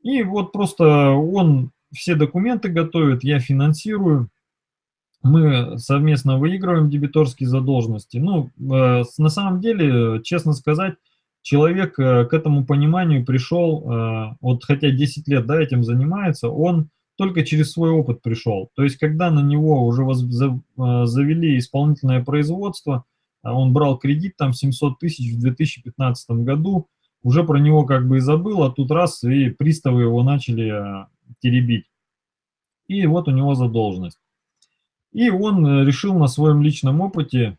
И вот просто он все документы готовит, я финансирую, мы совместно выигрываем дебиторские задолженности. Ну, э, на самом деле, честно сказать, человек э, к этому пониманию пришел, э, вот хотя 10 лет да, этим занимается, он только через свой опыт пришел. То есть, когда на него уже э, завели исполнительное производство, а он брал кредит там 700 тысяч в 2015 году, уже про него как бы и забыл, а тут раз, и приставы его начали э, теребить. И вот у него задолженность. И он э, решил на своем личном опыте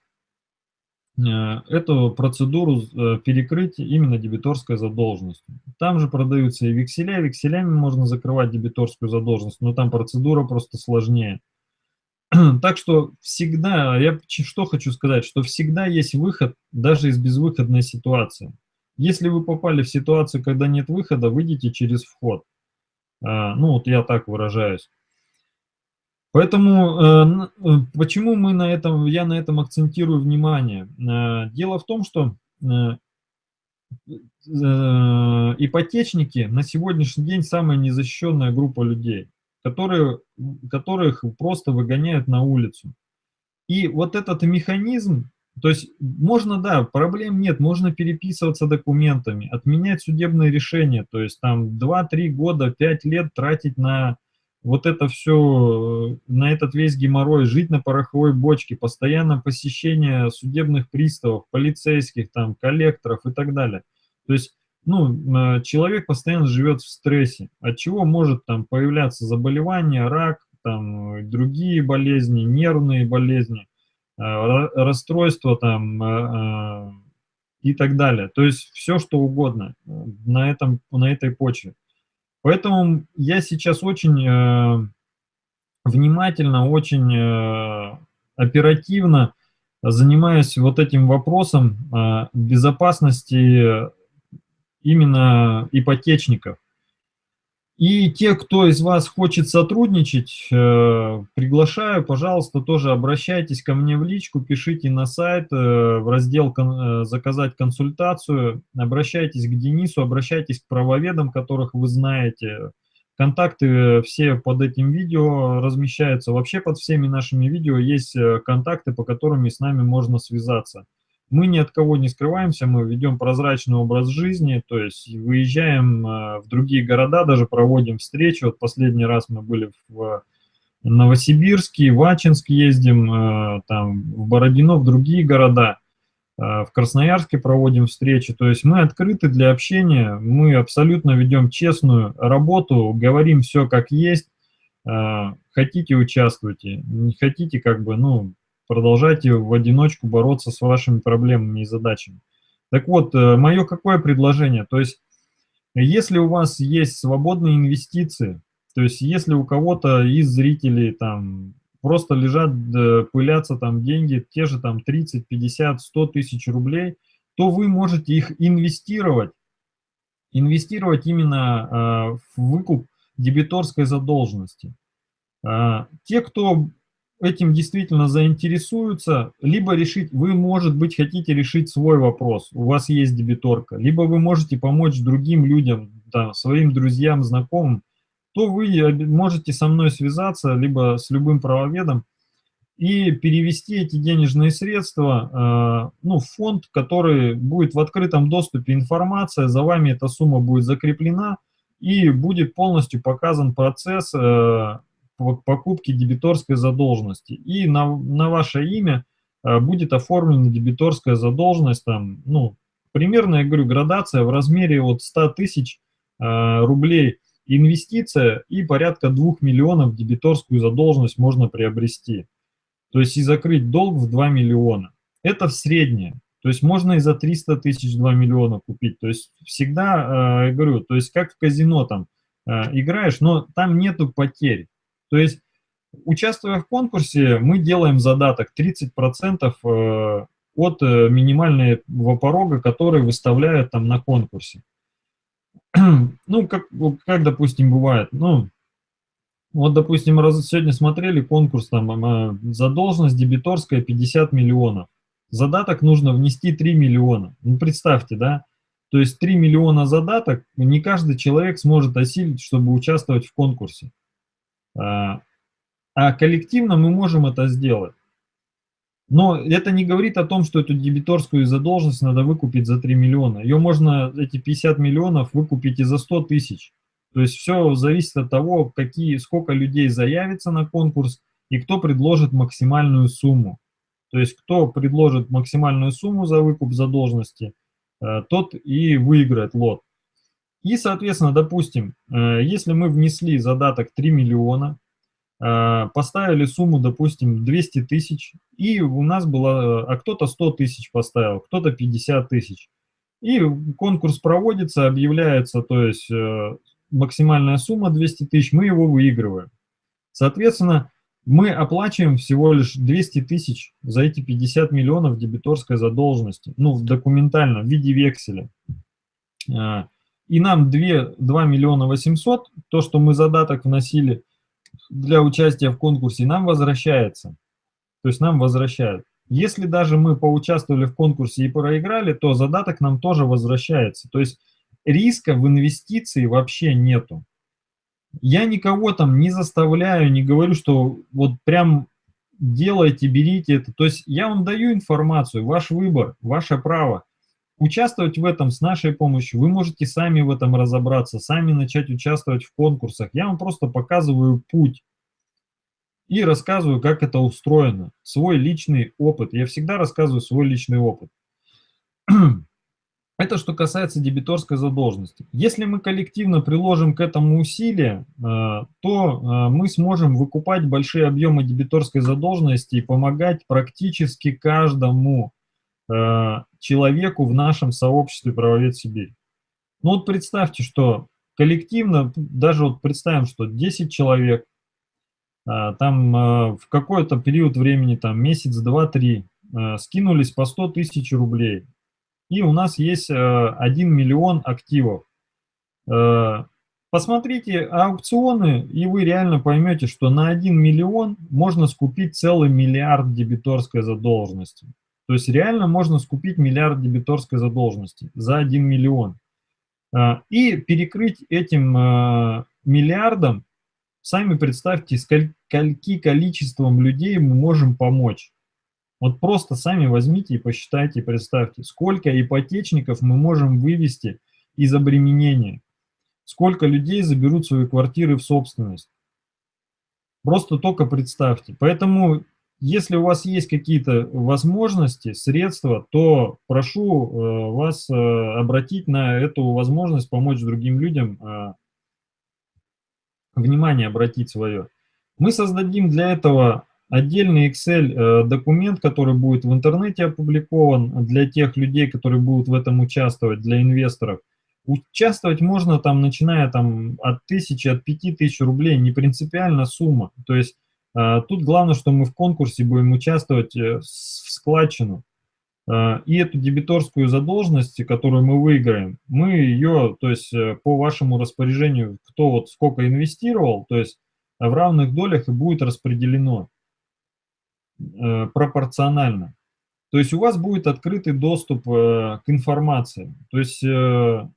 эту процедуру перекрыть именно дебиторской задолженностью. Там же продаются и векселя, векселями можно закрывать дебиторскую задолженность, но там процедура просто сложнее. Так что всегда, я что хочу сказать, что всегда есть выход даже из безвыходной ситуации. Если вы попали в ситуацию, когда нет выхода, выйдите через вход. А, ну, вот я так выражаюсь. Поэтому э, э, почему мы на этом, я на этом акцентирую внимание? Э, дело в том, что ипотечники на сегодняшний день самая незащищенная группа людей которые, которых просто выгоняют на улицу. И вот этот механизм, то есть можно, да, проблем нет, можно переписываться документами, отменять судебные решения, то есть там 2-3 года, 5 лет тратить на вот это все, на этот весь геморрой, жить на пороховой бочке, постоянно посещение судебных приставов, полицейских, там, коллекторов и так далее. То есть ну, человек постоянно живет в стрессе, от чего может там появляться заболевание, рак, там, другие болезни, нервные болезни, э, расстройства там э, э, и так далее. То есть все, что угодно на, этом, на этой почве. Поэтому я сейчас очень внимательно, очень оперативно занимаюсь вот этим вопросом безопасности именно ипотечников. И те, кто из вас хочет сотрудничать, э, приглашаю, пожалуйста, тоже обращайтесь ко мне в личку, пишите на сайт, э, в раздел э, «Заказать консультацию», обращайтесь к Денису, обращайтесь к правоведам, которых вы знаете. Контакты все под этим видео размещаются. Вообще под всеми нашими видео есть контакты, по которым с нами можно связаться. Мы ни от кого не скрываемся, мы ведем прозрачный образ жизни, то есть выезжаем э, в другие города, даже проводим встречи. Вот последний раз мы были в Новосибирске, в Ачинск ездим, э, там, в Бородино, в другие города. Э, в Красноярске проводим встречи. То есть мы открыты для общения, мы абсолютно ведем честную работу, говорим все как есть. Хотите – участвуйте, не хотите – как бы, ну, продолжайте в одиночку бороться с вашими проблемами и задачами. Так вот, э, мое какое предложение? То есть, если у вас есть свободные инвестиции, то есть, если у кого-то из зрителей там просто лежат, пылятся там деньги, те же там 30, 50, 100 тысяч рублей, то вы можете их инвестировать, инвестировать именно э, в выкуп дебиторской задолженности. Э, те, кто этим действительно заинтересуются, либо решить, вы, может быть, хотите решить свой вопрос, у вас есть дебиторка, либо вы можете помочь другим людям, да, своим друзьям, знакомым, то вы можете со мной связаться, либо с любым правоведом, и перевести эти денежные средства э, ну, в фонд, который будет в открытом доступе информация, за вами эта сумма будет закреплена, и будет полностью показан процесс э, покупки дебиторской задолженности. И на, на ваше имя э, будет оформлена дебиторская задолженность, там, ну, примерно, я говорю, градация в размере от 100 тысяч э, рублей инвестиция и порядка 2 миллионов дебиторскую задолженность можно приобрести. То есть и закрыть долг в 2 миллиона. Это в среднее. То есть можно и за 300 тысяч 2 миллиона купить. То есть всегда, э, я говорю, то есть как в казино там играешь, но там нету потерь. То есть, участвуя в конкурсе, мы делаем задаток 30% э, от э, минимального порога, который выставляют там на конкурсе. Ну, как, как допустим, бывает, ну, вот, допустим, раз сегодня смотрели конкурс, там, задолженность дебиторская 50 миллионов. Задаток нужно внести 3 миллиона. Ну, представьте, да? То есть 3 миллиона задаток не каждый человек сможет осилить, чтобы участвовать в конкурсе. А, а коллективно мы можем это сделать. Но это не говорит о том, что эту дебиторскую задолженность надо выкупить за 3 миллиона. Ее можно, эти 50 миллионов, выкупить и за 100 тысяч. То есть все зависит от того, какие, сколько людей заявится на конкурс и кто предложит максимальную сумму. То есть кто предложит максимальную сумму за выкуп задолженности, э, тот и выиграет лот. И, соответственно, допустим, э, если мы внесли задаток 3 миллиона, э, поставили сумму, допустим, 200 тысяч, и у нас было, а кто-то 100 тысяч поставил, кто-то 50 тысяч. И конкурс проводится, объявляется, то есть максимальная сумма 200 тысяч, мы его выигрываем. Соответственно, мы оплачиваем всего лишь 200 тысяч за эти 50 миллионов дебиторской задолженности, ну, документально, в виде векселя. И нам 2, 2 миллиона 800, то, что мы задаток вносили для участия в конкурсе, нам возвращается. То есть нам возвращают. Если даже мы поучаствовали в конкурсе и проиграли, то задаток нам тоже возвращается. То есть риска в инвестиции вообще нету. Я никого там не заставляю, не говорю, что вот прям делайте, берите это. То есть я вам даю информацию, ваш выбор, ваше право. Участвовать в этом с нашей помощью, вы можете сами в этом разобраться, сами начать участвовать в конкурсах. Я вам просто показываю путь и рассказываю, как это устроено, свой личный опыт. Я всегда рассказываю свой личный опыт. Это что касается дебиторской задолженности. Если мы коллективно приложим к этому усилия, э, то э, мы сможем выкупать большие объемы дебиторской задолженности и помогать практически каждому человеку в нашем сообществе правовед Сибирь. Ну вот представьте, что коллективно, даже вот представим, что 10 человек, там в какой-то период времени, там месяц, два, три, скинулись по 100 тысяч рублей и у нас есть 1 э, миллион активов. Э, посмотрите аукционы, и вы реально поймете, что на 1 миллион можно скупить целый миллиард дебиторской задолженности. То есть реально можно скупить миллиард дебиторской задолженности за 1 миллион. Э, и перекрыть этим миллиардом, сами представьте, скольки количеством людей мы можем помочь. Вот просто сами возьмите и посчитайте, и представьте, сколько ипотечников мы можем вывести из обременения, сколько людей заберут свои квартиры в собственность. Просто только представьте. Поэтому, если у вас есть какие-то возможности, средства, то прошу э, вас э, обратить на эту возможность помочь другим людям, э, внимание обратить свое. Мы создадим для этого отдельный Excel э, документ, который будет в интернете опубликован для тех людей, которые будут в этом участвовать, для инвесторов. Участвовать можно там, начиная там от тысячи, от пяти тысяч рублей, не принципиально сумма. То есть тут главное, что мы в конкурсе будем участвовать э, в складчину. И эту дебиторскую задолженность, которую мы выиграем, мы ее, то есть по вашему распоряжению, кто вот сколько инвестировал, то есть в равных долях и будет распределено. Э, пропорционально. То есть у вас будет открытый доступ э, к информации. То есть э,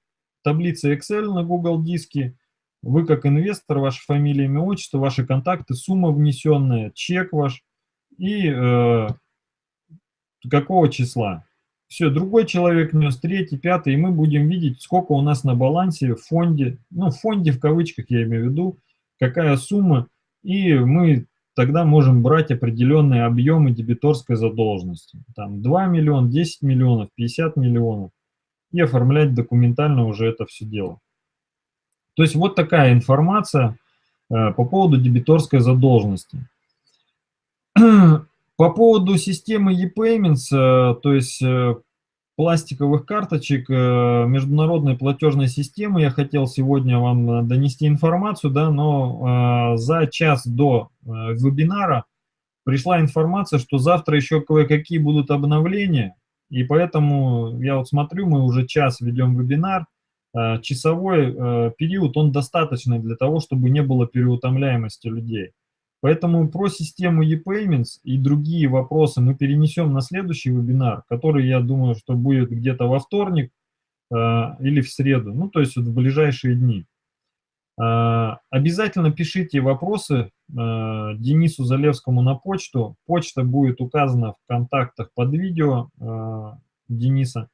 таблица Excel на Google диске, вы как инвестор, ваша фамилия, имя, отчество, ваши контакты, сумма внесенная, чек ваш и э, какого числа. Все, другой человек внес, третий, пятый, и мы будем видеть, сколько у нас на балансе в фонде, ну, в фонде в кавычках я имею в виду, какая сумма, и мы тогда можем брать определенные объемы дебиторской задолженности. Там 2 миллиона, 10 миллионов, 50 миллионов. И оформлять документально уже это все дело. То есть вот такая информация э, по поводу дебиторской задолженности. По поводу системы ePayments, э, то есть э, пластиковых карточек международной платежной системы. Я хотел сегодня вам донести информацию, да, но за час до вебинара пришла информация, что завтра еще кое-какие будут обновления, и поэтому я вот смотрю, мы уже час ведем вебинар, часовой период, он достаточный для того, чтобы не было переутомляемости людей. Поэтому про систему ePayments и другие вопросы мы перенесем на следующий вебинар, который, я думаю, что будет где-то во вторник э, или в среду, ну, то есть вот в ближайшие дни. Э, обязательно пишите вопросы э, Денису Залевскому на почту. Почта будет указана в контактах под видео э, Дениса.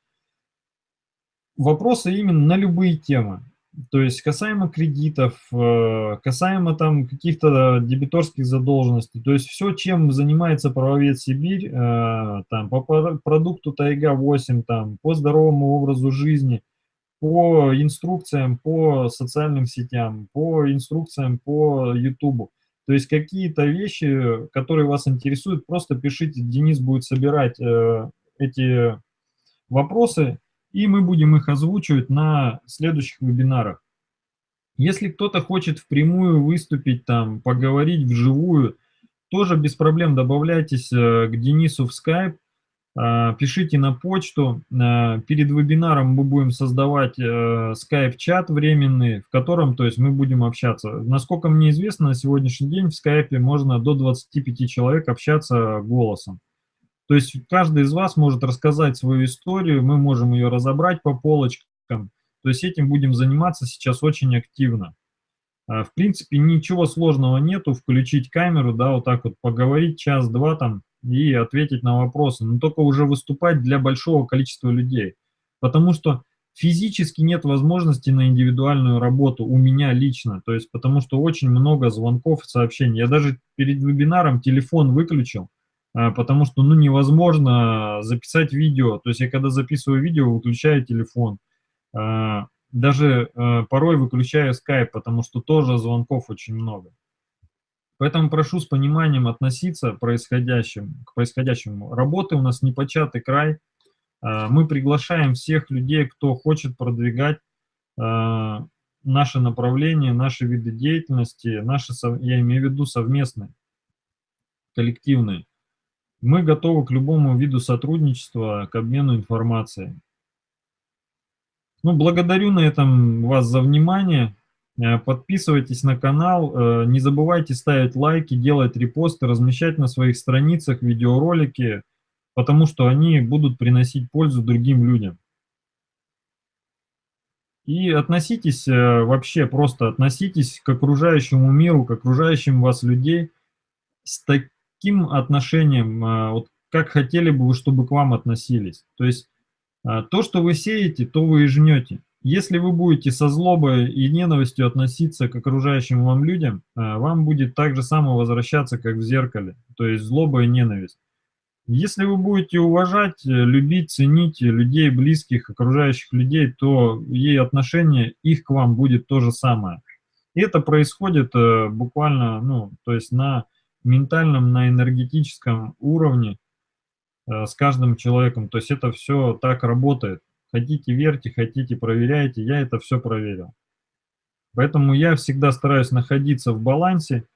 Вопросы именно на любые темы. То есть касаемо кредитов, э, касаемо там каких-то дебиторских задолженностей, то есть все, чем занимается правовед Сибирь, э, там по продукту Тайга-8, там по здоровому образу жизни, по инструкциям по социальным сетям, по инструкциям по YouTube. То есть какие-то вещи, которые вас интересуют, просто пишите, Денис будет собирать э, эти вопросы, и мы будем их озвучивать на следующих вебинарах. Если кто-то хочет впрямую выступить, там, поговорить вживую, тоже без проблем добавляйтесь э, к Денису в Skype, а, пишите на почту. А, перед вебинаром мы будем создавать э, временный, в котором то есть, мы будем общаться. Насколько мне известно, на сегодняшний день в скайпе можно до 25 человек общаться голосом. То есть каждый из вас может рассказать свою историю, мы можем ее разобрать по полочкам. То есть этим будем заниматься сейчас очень активно. А, в принципе, ничего сложного нету, включить камеру, да, вот так вот поговорить час-два там и ответить на вопросы, но только уже выступать для большого количества людей. Потому что физически нет возможности на индивидуальную работу у меня лично, то есть потому что очень много звонков, сообщений. Я даже перед вебинаром телефон выключил, потому что ну, невозможно записать видео. То есть я когда записываю видео, выключаю телефон. А, даже а, порой выключаю Skype, потому что тоже звонков очень много. Поэтому прошу с пониманием относиться происходящим, к происходящему. Работы у нас непочатый край. Мы приглашаем всех людей, кто хочет продвигать наше направление, наши виды деятельности, наши, я имею в виду совместные, коллективные. Мы готовы к любому виду сотрудничества, к обмену информацией. Ну, благодарю на этом вас за внимание. Э, подписывайтесь на канал, э, не забывайте ставить лайки, делать репосты, размещать на своих страницах видеоролики, потому что они будут приносить пользу другим людям. И относитесь э, вообще, просто относитесь к окружающему миру, к окружающим вас людей с таким каким отношением, а, вот как хотели бы вы, чтобы к вам относились. То есть а, то, что вы сеете, то вы и жнете. Если вы будете со злобой и ненавистью относиться к окружающим вам людям, а, вам будет так же само возвращаться, как в зеркале, то есть злоба и ненависть. Если вы будете уважать, любить, ценить людей близких, окружающих людей, то и отношение их к вам будет то же самое. И это происходит э, буквально, ну, то есть на ментальном, на энергетическом уровне э, с каждым человеком. То есть это все так работает. Хотите верьте, хотите проверяйте, я это все проверил. Поэтому я всегда стараюсь находиться в балансе,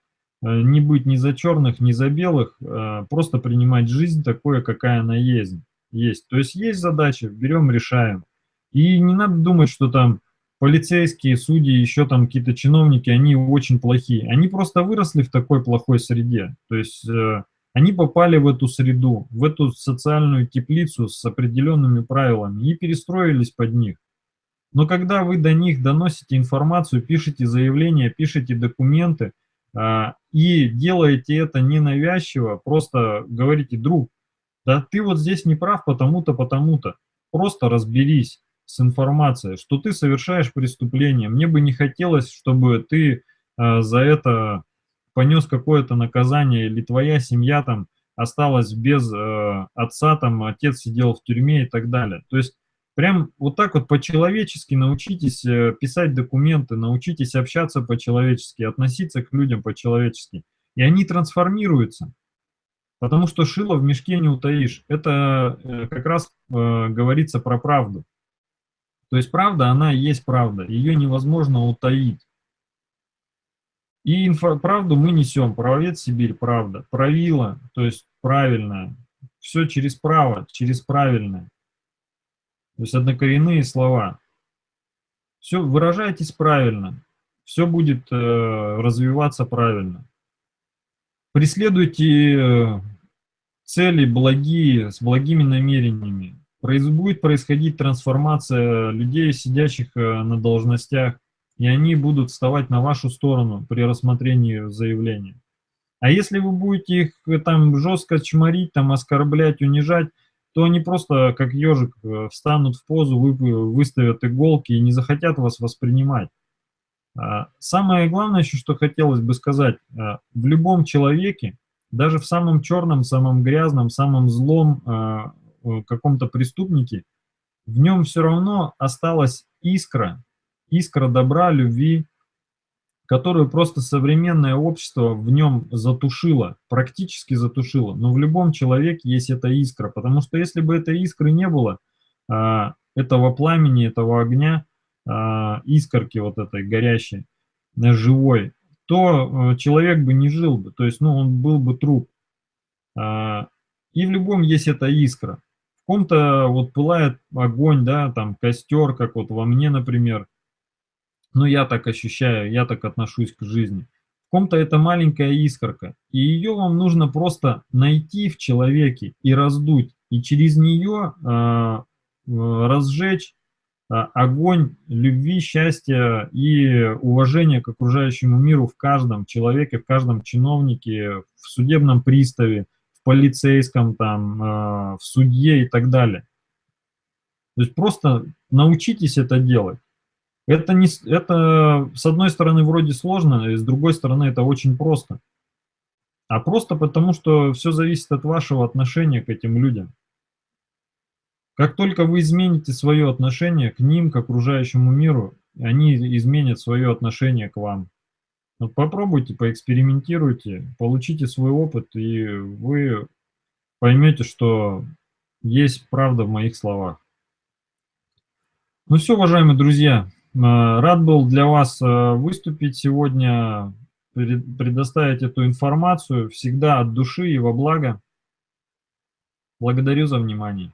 э, не быть ни за черных, ни за белых, э, просто принимать жизнь такое, какая она есть. есть. То есть есть задача, берем, решаем. И не надо думать, что там полицейские, судьи, еще там какие-то чиновники, они очень плохие. Они просто выросли в такой плохой среде. То есть э, они попали в эту среду, в эту социальную теплицу с определенными правилами и перестроились под них. Но когда вы до них доносите информацию, пишете заявления, пишете документы э, и делаете это ненавязчиво, просто говорите, друг, да ты вот здесь не прав потому-то, потому-то, просто разберись с информацией, что ты совершаешь преступление. Мне бы не хотелось, чтобы ты э, за это понес какое-то наказание, или твоя семья там осталась без э, отца, там отец сидел в тюрьме и так далее. То есть прям вот так вот по-человечески научитесь э, писать документы, научитесь общаться по-человечески, относиться к людям по-человечески. И они трансформируются. Потому что шило в мешке не утаишь. Это э, как раз э, говорится про правду. То есть правда, она есть правда, ее невозможно утаить. И инфо, правду мы несем, правовед Сибирь, правда, правила, то есть правильное, все через право, через правильное. То есть однокоренные слова. Все, выражайтесь правильно, все будет э, развиваться правильно. Преследуйте э, цели благие, с благими намерениями будет происходить трансформация людей, сидящих э, на должностях, и они будут вставать на вашу сторону при рассмотрении заявления. А если вы будете их э, там жестко чморить, там оскорблять, унижать, то они просто, как ежик, э, встанут в позу, вы, выставят иголки и не захотят вас воспринимать. А, самое главное еще, что хотелось бы сказать, в любом человеке, даже в самом черном, самом грязном, самом злом каком-то преступнике, в нем все равно осталась искра, искра добра, любви, которую просто современное общество в нем затушило, практически затушило. Но в любом человеке есть эта искра, потому что если бы этой искры не было, этого пламени, этого огня, а, искорки вот этой горящей, э, живой, то э, человек бы не жил бы, то есть, ну, он был бы труп. А, и в любом есть эта искра. Ком-то вот пылает огонь, да, там костер, как вот во мне, например. Ну, я так ощущаю, я так отношусь к жизни. В ком-то это маленькая искорка, и ее вам нужно просто найти в человеке и раздуть, и через нее э, разжечь а, огонь любви, счастья и уважения к окружающему миру в каждом человеке, в каждом чиновнике, в судебном приставе, полицейском, там, а, в судье и так далее. То есть просто научитесь это делать. Это, не, это с одной стороны вроде сложно, и с другой стороны это очень просто. А просто потому, что все зависит от вашего отношения к этим людям. Как только вы измените свое отношение к ним, к окружающему миру, они изменят свое отношение к вам. Вот попробуйте, поэкспериментируйте, получите свой опыт, и вы поймете, что есть правда в моих словах. Ну все, уважаемые друзья, э, рад был для вас э, выступить сегодня, предоставить эту информацию, всегда от души и во благо. Благодарю за внимание.